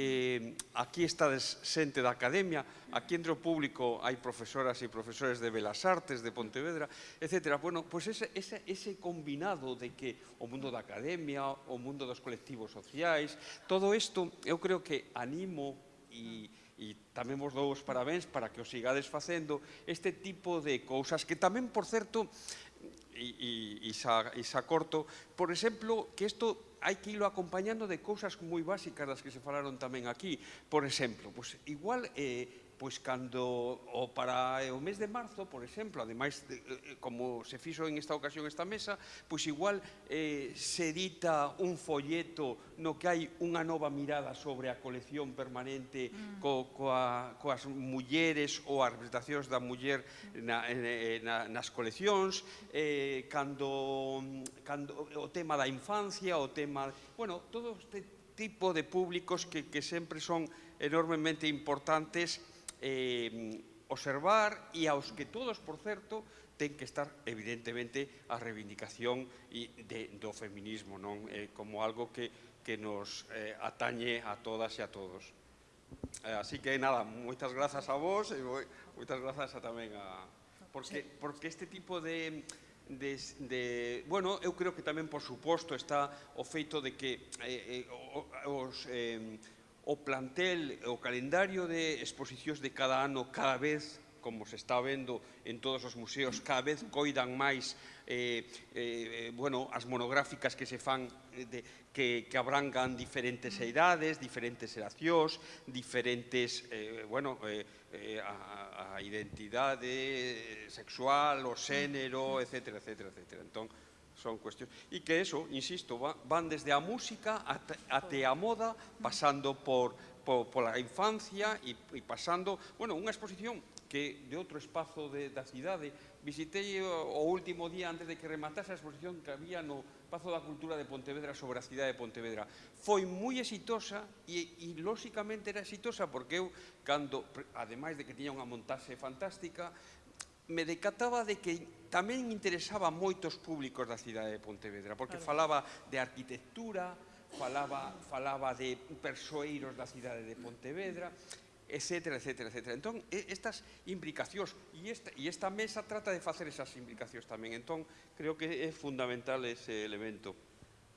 aquí está xente da academia, aquí entre o público hai profesoras e profesores de Belas Artes, de Pontevedra, etc. Bueno, pois ese, ese, ese combinado de que o mundo da academia, o mundo dos colectivos sociais, todo isto eu creo que animo e e tamén vos dou os parabéns para que os sigades facendo este tipo de cousas que tamén, por certo, e, e, e, xa, e xa corto, por exemplo, que isto hai que ilo acompañando de cousas moi básicas das que se falaron tamén aquí. Por exemplo, pues, igual eh, pois cando o para eh, o mes de marzo, por exemplo, ademais de, eh, eh, como se fixo en esta ocasión esta mesa, pois igual eh, se edita un folleto no que hai unha nova mirada sobre a colección permanente mm. co, coa, coas mulleres ou as representacións da muller na, na, nas coleccións, eh, cando, cando o tema da infancia, o tema... Bueno, todo este tipo de públicos que, que sempre son enormemente importantes eh, observar e aos que todos, por certo, ten que estar evidentemente a reivindicación de, do feminismo non eh, como algo que, que nos eh, atañe a todas e a todos. Eh, así que nada, moitas grazas a vos e moi, moitas grazas a, tamén a porque porque este tipo de De, de, bueno, eu creo que tamén por suposto está o feito de que eh, eh, os eh, o plantel, o calendario de exposicións de cada ano cada vez como se está vendo en todos os museos, cada vez coidan máis eh, eh, eh bueno, as monográficas que se fan eh, de, que, que abrangan diferentes idades, diferentes eracións, diferentes, eh, bueno, eh, eh, a, a identidade sexual, o xénero, etc. etc, etc. Entón, son cuestións. E que eso, insisto, van desde a música até a moda, pasando por, por, pola infancia e, e pasando, bueno, unha exposición que de outro espazo de, da cidade visitei eh, o último día antes de que rematase a exposición que había no Pazo da Cultura de Pontevedra sobre a cidade de Pontevedra. Foi moi exitosa e, e lóxicamente era exitosa porque eu, cando, ademais de que tiña unha montaxe fantástica, me decataba de que tamén interesaba moitos públicos da cidade de Pontevedra, porque claro. falaba de arquitectura, falaba, falaba de persoeiros da cidade de Pontevedra, etcétera, etcétera, etcétera. Entón, estas implicacións, e esta, e esta mesa trata de facer esas implicacións tamén, entón, creo que é fundamental ese elemento.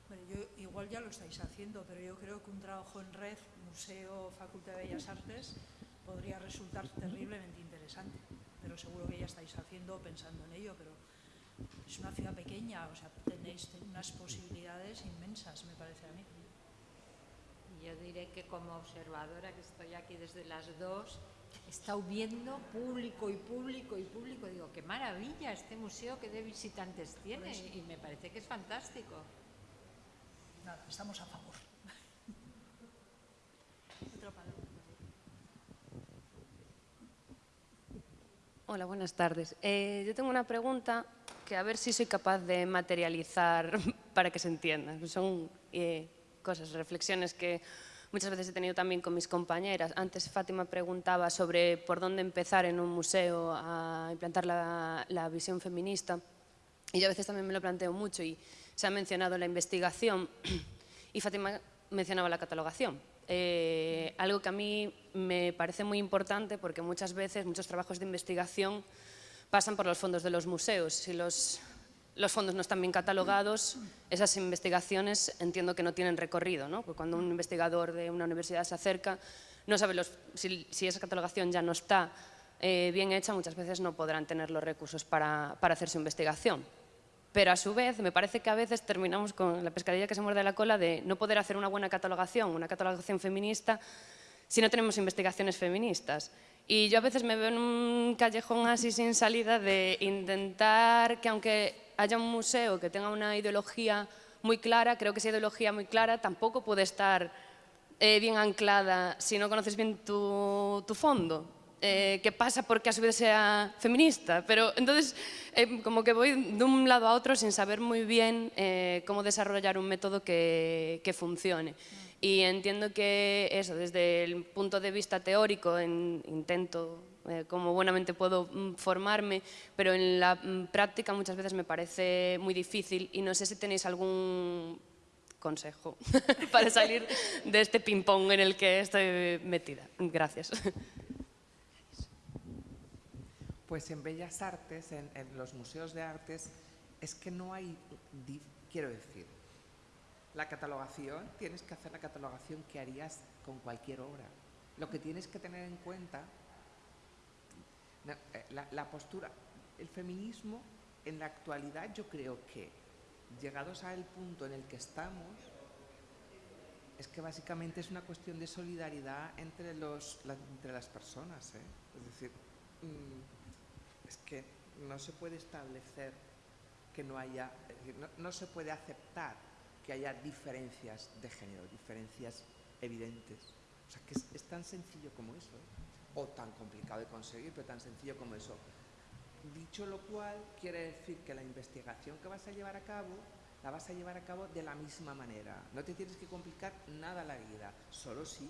Bueno, yo, igual ya lo estáis haciendo, pero yo creo que un trabajo en red, museo, Facultad de Bellas Artes, podría resultar terriblemente interesante. Pero seguro que ya estáis haciendo, pensando en ello, pero es una ciudad pequeña, o sea, tenéis unas posibilidades inmensas, me parece a mí. Yo diré que como observadora, que estoy aquí desde las dos, he estado viendo público y público y público, digo, qué maravilla este museo, qué de visitantes tiene, y me parece que es fantástico. Nada, estamos a favor. Hola, buenas tardes. Eh, yo tengo una pregunta que a ver si soy capaz de materializar *laughs* para que se entienda. Son eh, cosas, reflexiones que muchas veces he tenido también con mis compañeras. Antes Fátima preguntaba sobre por dónde empezar en un museo a implantar la, la visión feminista. Y yo a veces también me lo planteo mucho y se ha mencionado la investigación *clears throat* y Fátima mencionaba la catalogación. Eh, algo que a mí me parece muy importante porque muchas veces muchos trabajos de investigación pasan por los fondos de los museos. Si los, los fondos no están bien catalogados, esas investigaciones entiendo que no tienen recorrido, ¿no? Cuando un investigador de una universidad se acerca, no sabe los, si, si, esa catalogación ya no está eh, bien hecha, muchas veces no podrán tener los recursos para, para hacer su investigación pero a su vez me parece que a veces terminamos con la pescadilla que se muerde la cola de no poder hacer una buena catalogación, una catalogación feminista, si no tenemos investigaciones feministas. Y yo a veces me veo en un callejón así sin salida de intentar que aunque haya un museo que tenga una ideología muy clara, creo que esa ideología muy clara tampoco puede estar eh, bien anclada si no conoces bien tu, tu fondo eh, que pasa porque a su vez sea feminista, pero entonces eh, como que voy de un lado a otro sin saber muy bien eh, cómo desarrollar un método que, que funcione. Y entiendo que eso, desde el punto de vista teórico, en, intento eh, como buenamente puedo mm, formarme, pero en la mm, práctica muchas veces me parece muy difícil y no sé si tenéis algún consejo *laughs* para salir de este ping-pong en el que estoy metida. Gracias. Pues en Bellas Artes, en, los museos de artes, es que no hay, quiero decir, la catalogación, tienes que hacer la catalogación que harías con cualquier obra. Lo que tienes que tener en cuenta, eh, la, postura, el feminismo en la actualidad yo creo que llegados al punto en el que estamos, es que básicamente es una cuestión de solidaridad entre, los, las personas. ¿eh? Es decir, mm, es que no se puede establecer que no haya, no, se puede aceptar que haya diferencias de género, diferencias evidentes. O sea, que es, tan sencillo como eso, ¿eh? o tan complicado de conseguir, pero tan sencillo como eso. Dicho lo cual, quiere decir que la investigación que vas a llevar a cabo la vas a llevar a cabo de la misma manera. No te tienes que complicar nada la vida, solo si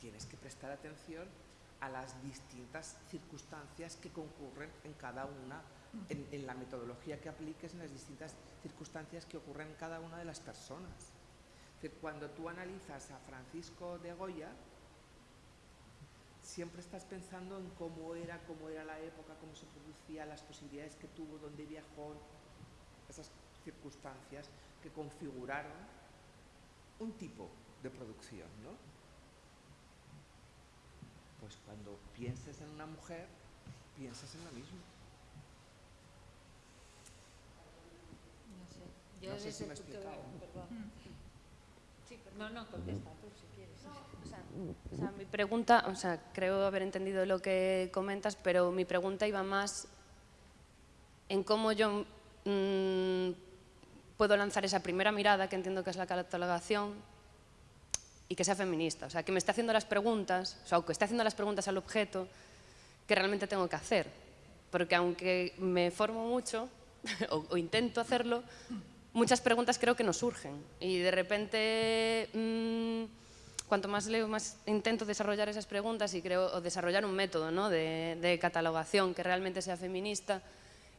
tienes que prestar atención a las distintas circunstancias que concurren en cada una, en, la metodología que apliques, en las distintas circunstancias que ocurren en cada una de las personas. cuando tú analizas a Francisco de Goya, siempre estás pensando en cómo era, cómo era la época, cómo se producía, las posibilidades que tuvo, dónde viajó, esas circunstancias que configuraron un tipo de producción, ¿no? Pues cuando pienses en una mujer, piensas en lo mismo. No sé, yo no sé si me he explicado. no, no, contesta tú si quieres. o, sea, mi pregunta, o sea, creo haber entendido lo que comentas, pero mi pregunta iba más en cómo yo mmm, puedo lanzar esa primera mirada, que entiendo que es la catalogación, y que sea feminista. O sea, que me esté haciendo las preguntas, o sea, que esté haciendo las preguntas al objeto que realmente tengo que hacer. Porque aunque me formo mucho, *laughs* o, intento hacerlo, muchas preguntas creo que no surgen. Y de repente, mmm, cuanto más leo, más intento desarrollar esas preguntas y creo, o desarrollar un método ¿no? de, de catalogación que realmente sea feminista,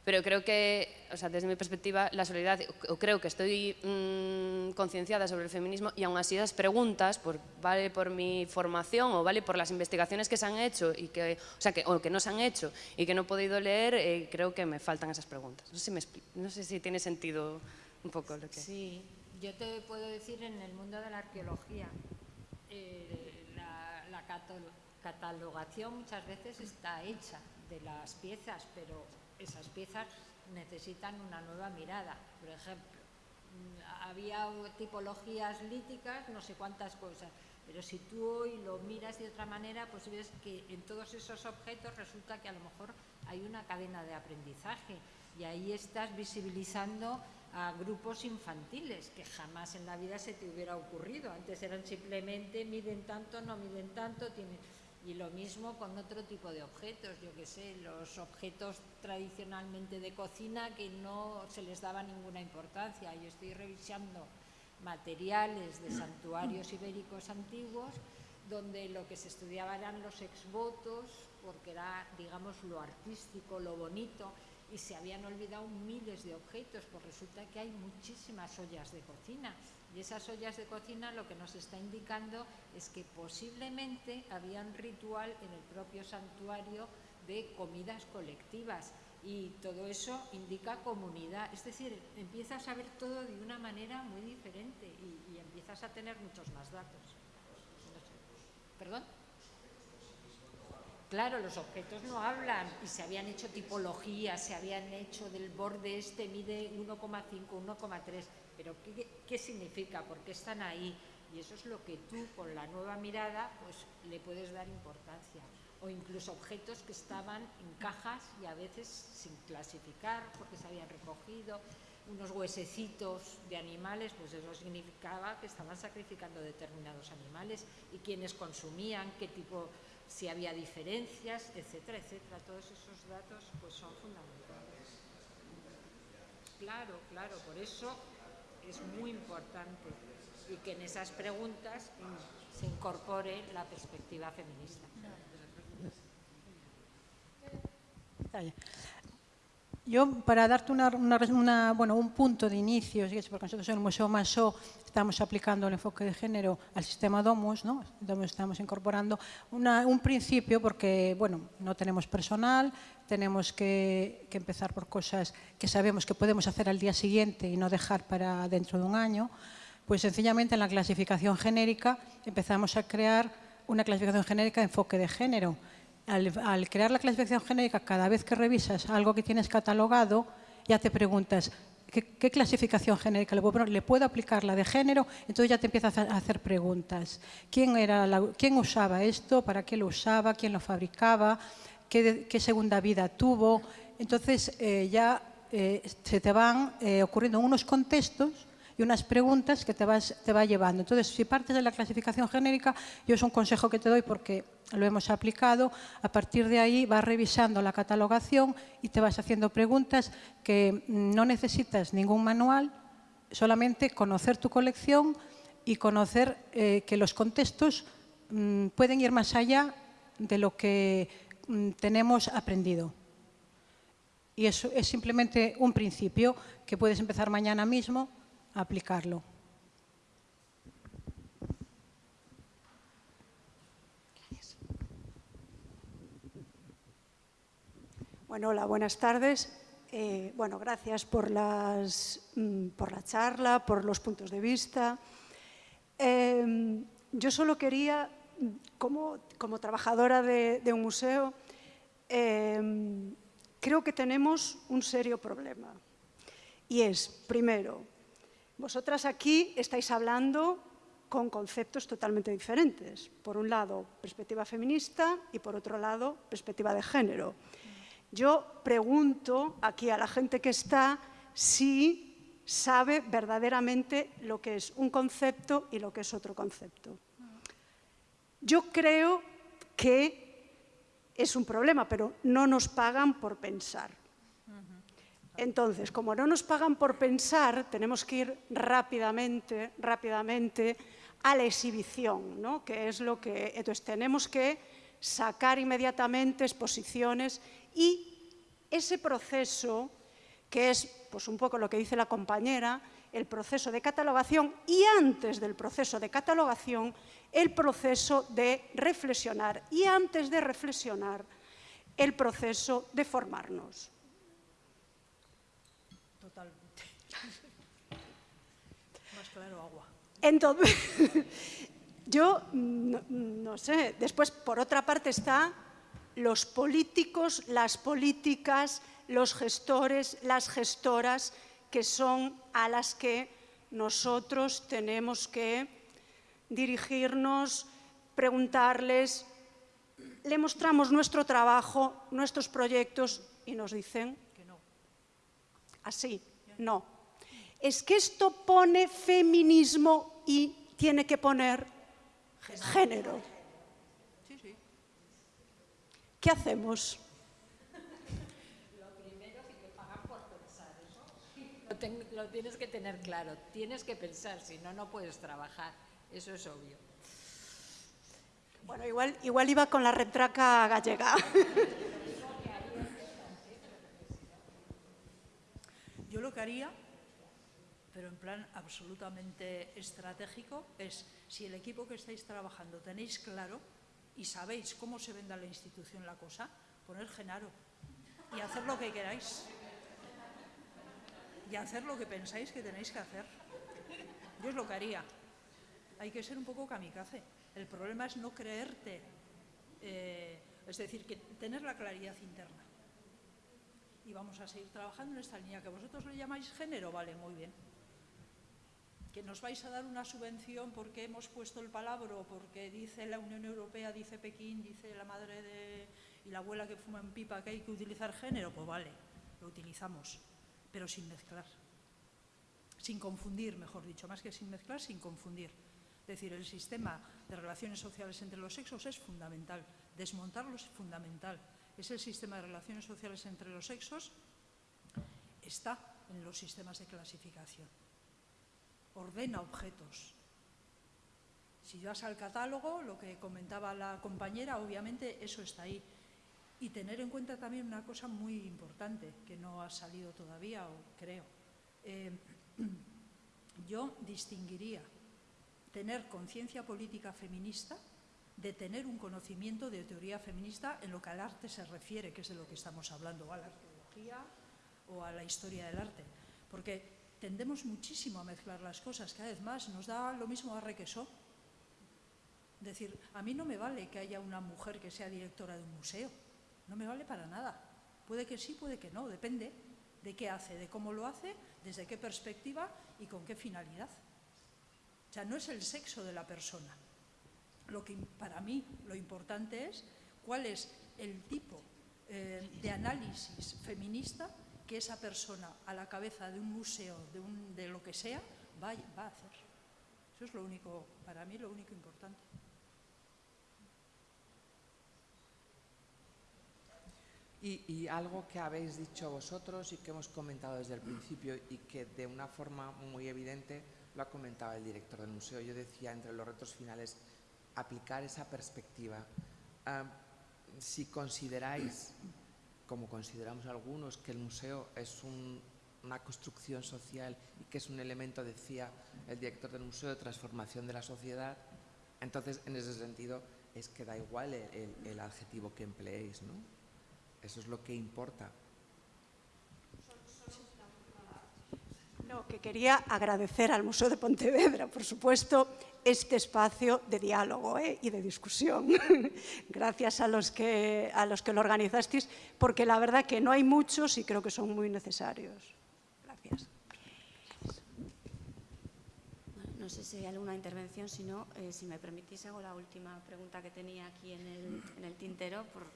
pero creo que, o sea, desde mi perspectiva, la solidaridad, o creo que estoy mmm, concienciada sobre el feminismo y aún así esas preguntas, por, vale por mi formación o vale por las investigaciones que se han hecho y que, o sea, que, o que no se han hecho y que no he podido leer, eh, creo que me faltan esas preguntas. No sé, si me, no sé si tiene sentido un poco lo que... Sí, yo te puedo decir en el mundo de la arqueología, eh, la, la catalogación muchas veces está hecha de las piezas, pero esas piezas necesitan una nueva mirada. Por ejemplo, mm, había tipologías líticas, no sé cuántas cosas, pero si tú hoy lo miras de otra manera, pues ves que en todos esos objetos resulta que a lo mejor hay una cadena de aprendizaje y ahí estás visibilizando a grupos infantiles que jamás en la vida se te hubiera ocurrido. Antes eran simplemente miden tanto, no miden tanto, tienen y lo mismo con otro tipo de objetos, yo que sé, los objetos tradicionalmente de cocina que no se les daba ninguna importancia. Yo estoy revisando materiales de santuarios ibéricos antiguos donde lo que se estudiaba eran los exvotos, porque era, digamos, lo artístico, lo bonito, y se habían olvidado miles de objetos, pues resulta que hay muchísimas ollas de cocina y esas ollas de cocina lo que nos está indicando es que posiblemente había un ritual en el propio santuario de comidas colectivas y todo eso indica comunidad. Es decir, empiezas a ver todo de una manera muy diferente y, empiezas a tener muchos más datos. ¿Perdón? Claro, los objetos no hablan y se habían hecho tipologías, se habían hecho del borde este mide 1,5, 1,3 pero ¿qué, significa? ¿Por qué están ahí? Y eso es lo que tú, con la nueva mirada, pues le puedes dar importancia. O incluso objetos que estaban en cajas y a veces sin clasificar porque se habían recogido, unos huesecitos de animales, pues eso significaba que estaban sacrificando determinados animales y quienes consumían, qué tipo, si había diferencias, etcétera, etcétera. Todos esos datos pues son fundamentales. Claro, claro, por eso es muy importante y que en esas preguntas se incorpore la perspectiva feminista. Yo, para darte una, una, bueno, un punto de inicio, porque nosotros en el Museo Masó estamos aplicando el enfoque de género al sistema DOMUS, ¿no? estamos incorporando una, un principio porque bueno, no tenemos personal, tenemos que, que, empezar por cosas que sabemos que podemos hacer al día siguiente y no dejar para dentro de un año, pues sencillamente en la clasificación genérica empezamos a crear una clasificación genérica de enfoque de género. Al, crear la clasificación genérica, cada vez que revisas algo que tienes catalogado, ya te preguntas, ¿qué, clasificación genérica le puedo aplicar la de género? Entonces ya te empiezas a hacer preguntas. ¿Quién, era quién usaba esto? ¿Para qué lo usaba? ¿Quién lo fabricaba? ¿Qué, segunda vida tuvo? Entonces eh, ya eh, se te van eh, ocurriendo unos contextos y unas preguntas que te, vas, te va llevando. Entonces, si partes de la clasificación genérica, yo es un consejo que te doy porque lo hemos aplicado, a partir de ahí vas revisando la catalogación y te vas haciendo preguntas que no necesitas ningún manual, solamente conocer tu colección y conocer eh, que los contextos mm, pueden ir más allá de lo que mm, tenemos aprendido. Y eso es simplemente un principio que puedes empezar mañana mismo aplicarlo. Bueno, hola, buenas tardes. Eh, bueno, gracias por, las, mm, por la charla, por los puntos de vista. Em, yo solo quería, como, como trabajadora de, un museo, em, creo que tenemos un serio problema. Y es, primero, vosotras aquí estáis hablando con conceptos totalmente diferentes. Por un lado, perspectiva feminista y por otro lado, perspectiva de género. Yo pregunto aquí a la gente que está si sabe verdaderamente lo que es un concepto y lo que es otro concepto. Yo creo que es un problema, pero no nos pagan por pensar. Entonces, como no nos pagan por pensar, tenemos que ir rápidamente, rápidamente a la exhibición, ¿no? que es lo que... Entonces, tenemos que sacar inmediatamente exposiciones y ese proceso, que es pues, un poco lo que dice la compañera, el proceso de catalogación y antes del proceso de catalogación, el proceso de reflexionar y antes de reflexionar, el proceso de formarnos. Entonces, *laughs* yo no, sé, después por otra parte está los políticos, las políticas, los gestores, las gestoras, que son a las que nosotros tenemos que dirigirnos, preguntarles, le mostramos nuestro trabajo, nuestros proyectos y nos dicen que no. Así, no. Es que esto pone feminismo y tiene que poner género. ¿Qué hacemos? Lo primero es que pagar por pensar eso. Lo, tienes que tener claro. Tienes que pensar, si no, no puedes trabajar. Eso es obvio. Bueno, igual, igual iba con la retraca gallega. Yo lo que haría pero en plan absolutamente estratégico, es si el equipo que estáis trabajando tenéis claro y sabéis cómo se venda la institución la cosa, poner Genaro y hacer lo que queráis. Y hacer lo que pensáis que tenéis que hacer. Yo es lo que haría. Hay que ser un poco kamikaze. El problema es no creerte, eh, es decir, que tener la claridad interna. Y vamos a seguir trabajando en esta línea que vosotros le llamáis género, vale, muy bien nos vais a dar una subvención porque hemos puesto el palabro, porque dice la Unión Europea, dice Pekín, dice la madre de, y la abuela que fuma pipa que hay que utilizar género, pues vale, lo utilizamos, pero sin mezclar, sin confundir, mejor dicho, más que sin mezclar, sin confundir. Es decir, el sistema de relaciones sociales entre los sexos es fundamental, desmontarlo es fundamental. Es el sistema de relaciones sociales entre los sexos, está en los sistemas de clasificación ordena objetos. Si vas al catálogo, lo que comentaba la compañera, obviamente eso está ahí. Y tener en cuenta también una cosa muy importante, que no ha salido todavía, o creo. Eh, *clears throat* yo distinguiría tener conciencia política feminista de tener un conocimiento de teoría feminista en lo que al arte se refiere, que es de lo que estamos hablando, o a la arqueología o a la historia del arte. Porque tendemos muchísimo a mezclar las cosas, cada vez más, nos da lo mismo arre que Es decir, a mí no me vale que haya una mujer que sea directora de un museo. No me vale para nada. Puede que sí, puede que no, depende de qué hace, de cómo lo hace, desde qué perspectiva y con qué finalidad. O sea, no es el sexo de la persona. Lo que para mí lo importante es cuál es el tipo eh, de análisis feminista que esa persona a la cabeza de un museo, de, un, de lo que sea, va, va a hacer. Eso es lo único, para mí, lo único importante. Y, y, algo que habéis dicho vosotros y que hemos comentado desde el principio y que de una forma muy evidente lo ha comentado el director del museo. Yo decía, entre los retos finales, aplicar esa perspectiva. Uh, si consideráis, como consideramos algunos, que el museo es un, una construcción social y que es un elemento, decía el director del museo, de transformación de la sociedad, entonces en ese sentido es que da igual el adjetivo que empleéis, ¿no? Eso es lo que importa. No, que quería agradecer al Museo de Pontevedra, por supuesto, este espacio de diálogo ¿eh? y de discusión. *laughs* Gracias a los, que, a los que lo organizasteis, porque la verdad que no hay muchos y creo que son muy necesarios. Gracias. No sé si hay alguna intervención, si no, eh, si me permitís, hago la última pregunta que tenía aquí en el, en el tintero por,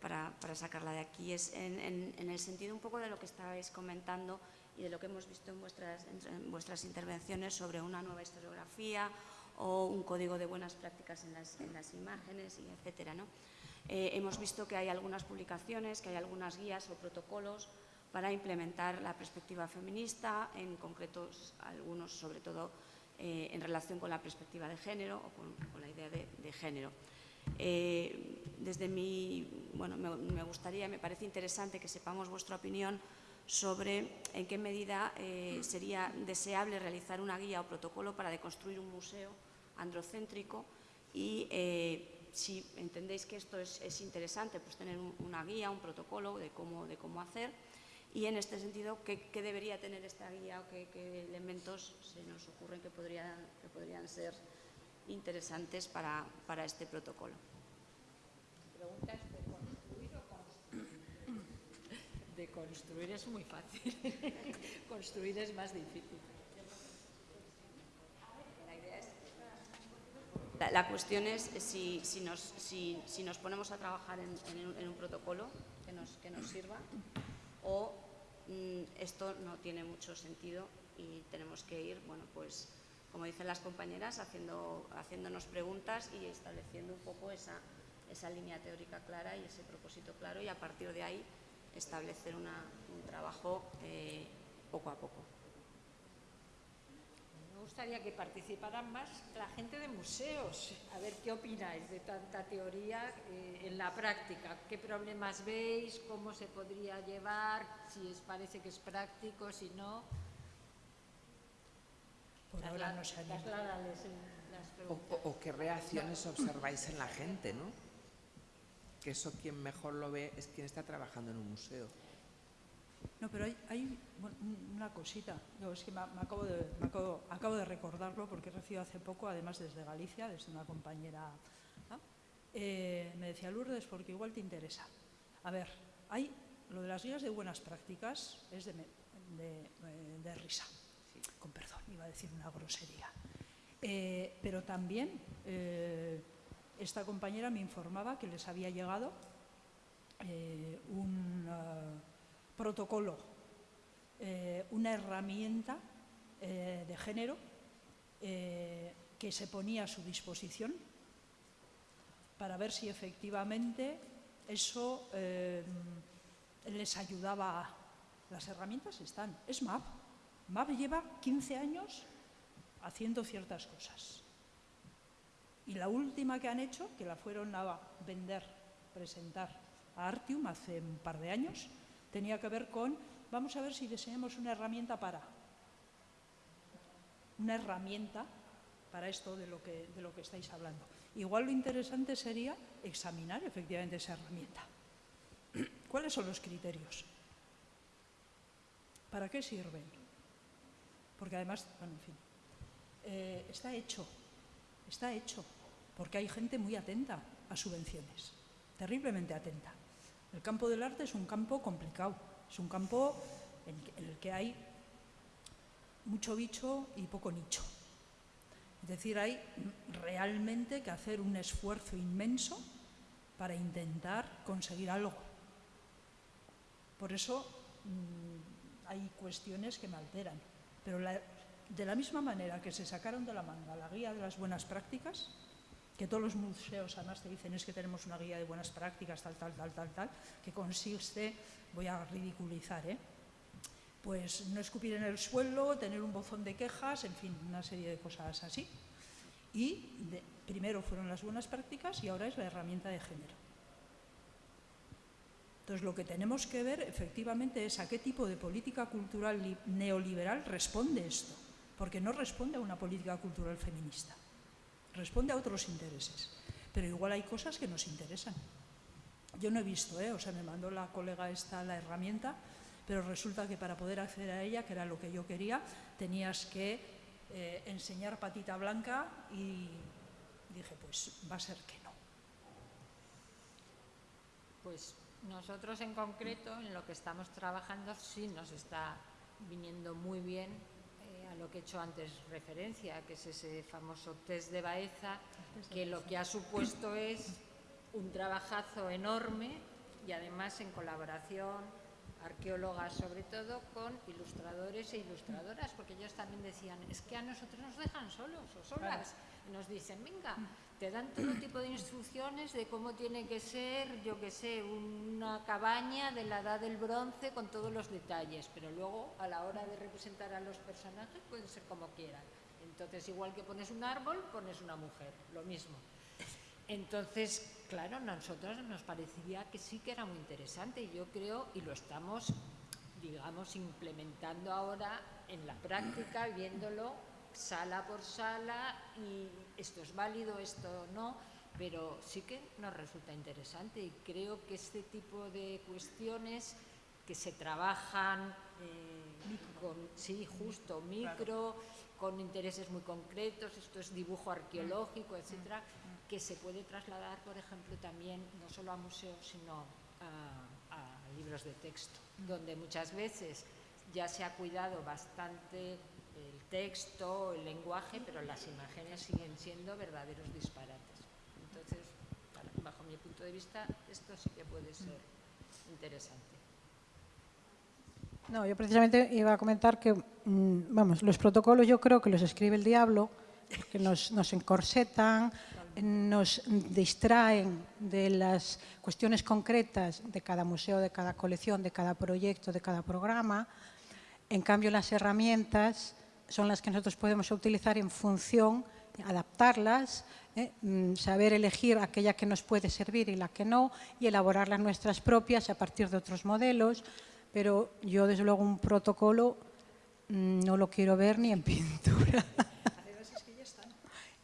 para, para, sacarla de aquí. Es en, en, en el sentido un poco de lo que estabais comentando y de lo que hemos visto en vuestras, en vuestras intervenciones sobre una nueva historiografía o un código de buenas prácticas en las, en las imágenes, y etcétera. ¿no? Eh, hemos visto que hay algunas publicaciones, que hay algunas guías o protocolos para implementar la perspectiva feminista, en concreto algunos sobre todo eh, en relación con la perspectiva de género o con, con la idea de, de género. Eh, desde mi, bueno, me, me gustaría, me parece interesante que sepamos vuestra opinión sobre en qué medida eh, sería deseable realizar una guía o protocolo para deconstruir un museo androcéntrico y eh, si entendéis que esto es, es interesante, pues tener un, una guía, un protocolo de cómo, de cómo hacer y en este sentido, ¿qué, qué debería tener esta guía o qué, qué, elementos se nos ocurren que podrían, que podrían ser interesantes para, para este protocolo? Preguntas de construir es muy fácil, *laughs* construir es más difícil. La, cuestión es si, si, nos, si, si, nos, ponemos a trabajar en, en, un, protocolo que nos, que nos sirva o mmm, esto no tiene mucho sentido y tenemos que ir, bueno, pues como dicen las compañeras, haciendo, haciéndonos preguntas y estableciendo un poco esa, esa línea teórica clara y ese propósito claro y a partir de ahí establecer una, un trabajo eh, poco a poco. Me gustaría que participaran más la gente de museos. A ver qué opináis de tanta teoría eh, en la práctica. ¿Qué problemas veis? ¿Cómo se podría llevar? Si os parece que es práctico, si no. Por ahora no las o, o, o qué reacciones observáis en la gente, ¿no? Que eso quien mejor lo ve es quien está trabajando en un museo. No, pero hay, hay una cosita, no, es que me, me, acabo de, me acabo, acabo, de recordarlo porque he recibido hace poco, además desde Galicia, desde una compañera, ¿no? eh, me decía Lourdes, porque igual te interesa. A ver, hay lo de las guías de buenas prácticas es de, de, de risa, sí. con perdón, iba a decir una grosería. Eh, pero también... Eh, esta compañera me informaba que les había llegado eh, un uh, protocolo, eh, una herramienta eh, de género eh, que se ponía a su disposición para ver si efectivamente eso eh, les ayudaba. A... Las herramientas están. Es MAP. MAP lleva 15 años haciendo ciertas cosas. Y la última que han hecho, que la fueron a vender, presentar a Artium hace un par de años, tenía que ver con, vamos a ver si diseñamos una herramienta para, una herramienta para esto de lo que, de lo que estáis hablando. Igual lo interesante sería examinar efectivamente esa herramienta. *clears throat* ¿Cuáles son los criterios? ¿Para qué sirven? Porque además, bueno, en fin, eh, está hecho, está hecho porque hay gente muy atenta a subvenciones, terriblemente atenta. El campo del arte es un campo complicado, es un campo en el que hay mucho bicho y poco nicho. Es decir, hay realmente que hacer un esfuerzo inmenso para intentar conseguir algo. Por eso mm, hay cuestiones que me alteran. Pero de la misma manera que se sacaron de la manga la guía de las buenas prácticas, que todos los museos además te dicen es que tenemos una guía de buenas prácticas, tal, tal, tal, tal, tal, que consiste, voy a ridiculizar, ¿eh? pues no escupir en el suelo, tener un bozón de quejas, en fin, una serie de cosas así. Y primero fueron las buenas prácticas y ahora es la herramienta de género. Entonces, lo que tenemos que ver efectivamente es a qué tipo de política cultural neoliberal responde esto, porque no responde a una política cultural feminista, responde a otros intereses. Pero igual hay cosas que nos interesan. Yo no he visto, ¿eh? o sea, me mandó la colega esta la herramienta, pero resulta que para poder acceder a ella, que era lo que yo quería, tenías que eh, enseñar patita blanca y dije, pues va a ser que no. Pues nosotros en concreto, en lo que estamos trabajando, sí nos está viniendo muy bien a lo que he hecho antes referencia, que es ese famoso test de Baeza, que lo que ha supuesto es un trabajazo enorme y además en colaboración arqueólogas sobre todo, con ilustradores e ilustradoras, porque ellos también decían, es que a nosotros nos dejan solos o solas, y nos dicen, venga, te dan todo tipo de instrucciones de cómo tiene que ser, yo que sé, una cabaña de la edad del bronce con todos los detalles, pero luego a la hora de representar a los personajes pueden ser como quieran. Entonces, igual que pones un árbol, pones una mujer, lo mismo. Entonces, claro, a nosotros nos parecía que sí que era muy interesante y yo creo, y lo estamos, digamos, implementando ahora en la práctica, viéndolo sala por sala y esto es válido, esto no, pero sí que nos resulta interesante y creo que este tipo de cuestiones que se trabajan eh, con, sí, justo, micro, con intereses muy concretos, esto es dibujo arqueológico, etcétera, que se puede trasladar, por ejemplo, también no solo a museos, sino a, libros de texto, donde muchas veces ya se ha cuidado bastante texto, el lenguaje, pero las imágenes siguen siendo verdaderos disparates. Entonces, bajo mi punto de vista, esto sí que puede ser interesante. No, yo precisamente iba a comentar que, mm, vamos, los protocolos yo creo que los escribe el diablo, que nos, nos encorsetan, nos distraen de las cuestiones concretas de cada museo, de cada colección, de cada proyecto, de cada programa. En cambio, las herramientas son las que nosotros podemos utilizar en función, adaptarlas, ¿eh? mm, saber elegir aquella que nos puede servir y la que no, y elaborar las nuestras propias a partir de otros modelos. Pero yo, desde luego, un protocolo mm, no lo quiero ver ni en *laughs* pintura.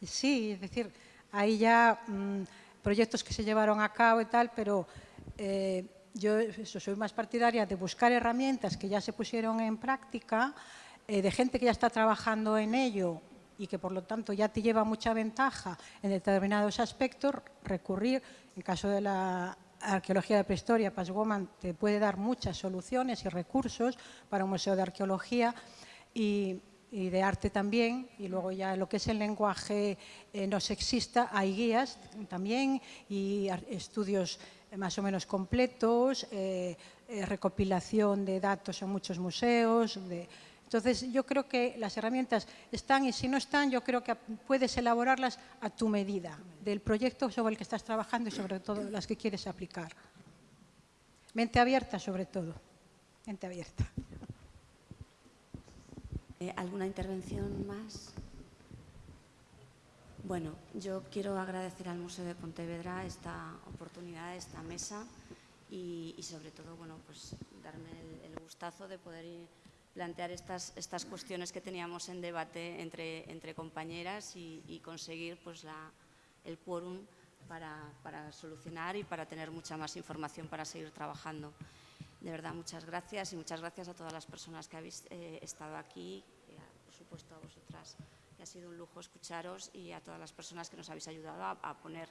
Sí, es decir, hay ya mm, proyectos que se llevaron a cabo y tal, pero eh, yo soy más partidaria de buscar herramientas que ya se pusieron en práctica, eh, de gente que ya está trabajando en ello y que por lo tanto ya te lleva mucha ventaja en determinados aspectos, recurrir, en caso de la arqueología de prehistoria, Passwoman te puede dar muchas soluciones y recursos para un museo de arqueología y de arte también, y luego ya lo que es el lenguaje eh, no sexista, hay guías también y estudios más o menos completos, eh, eh, recopilación de datos en muchos museos. Entonces, yo creo que las herramientas están y si no están, yo creo que puedes elaborarlas a tu medida, del proyecto sobre el que estás trabajando y sobre todo las que quieres aplicar. Mente abierta sobre todo, mente abierta. Eh, ¿Alguna intervención más? Bueno, yo quiero agradecer al Museo de Pontevedra esta oportunidad, esta mesa y, sobre todo, bueno, pues darme el, gustazo de poder plantear estas, estas cuestiones que teníamos en debate entre, entre compañeras y, conseguir pues, la, el quórum para, para, solucionar y para tener mucha más información para seguir trabajando. De verdad, muchas gracias y muchas gracias a todas las personas que habéis eh, estado aquí, y por supuesto a vosotras que ha sido un lujo escucharos y a todas las personas que nos habéis ayudado a, poner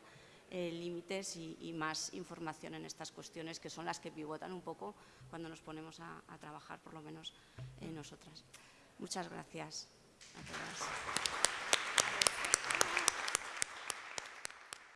eh, límites y, más información en estas cuestiones que son las que pivotan un poco cuando nos ponemos a, trabajar, por lo menos nosotras. Muchas gracias a todas.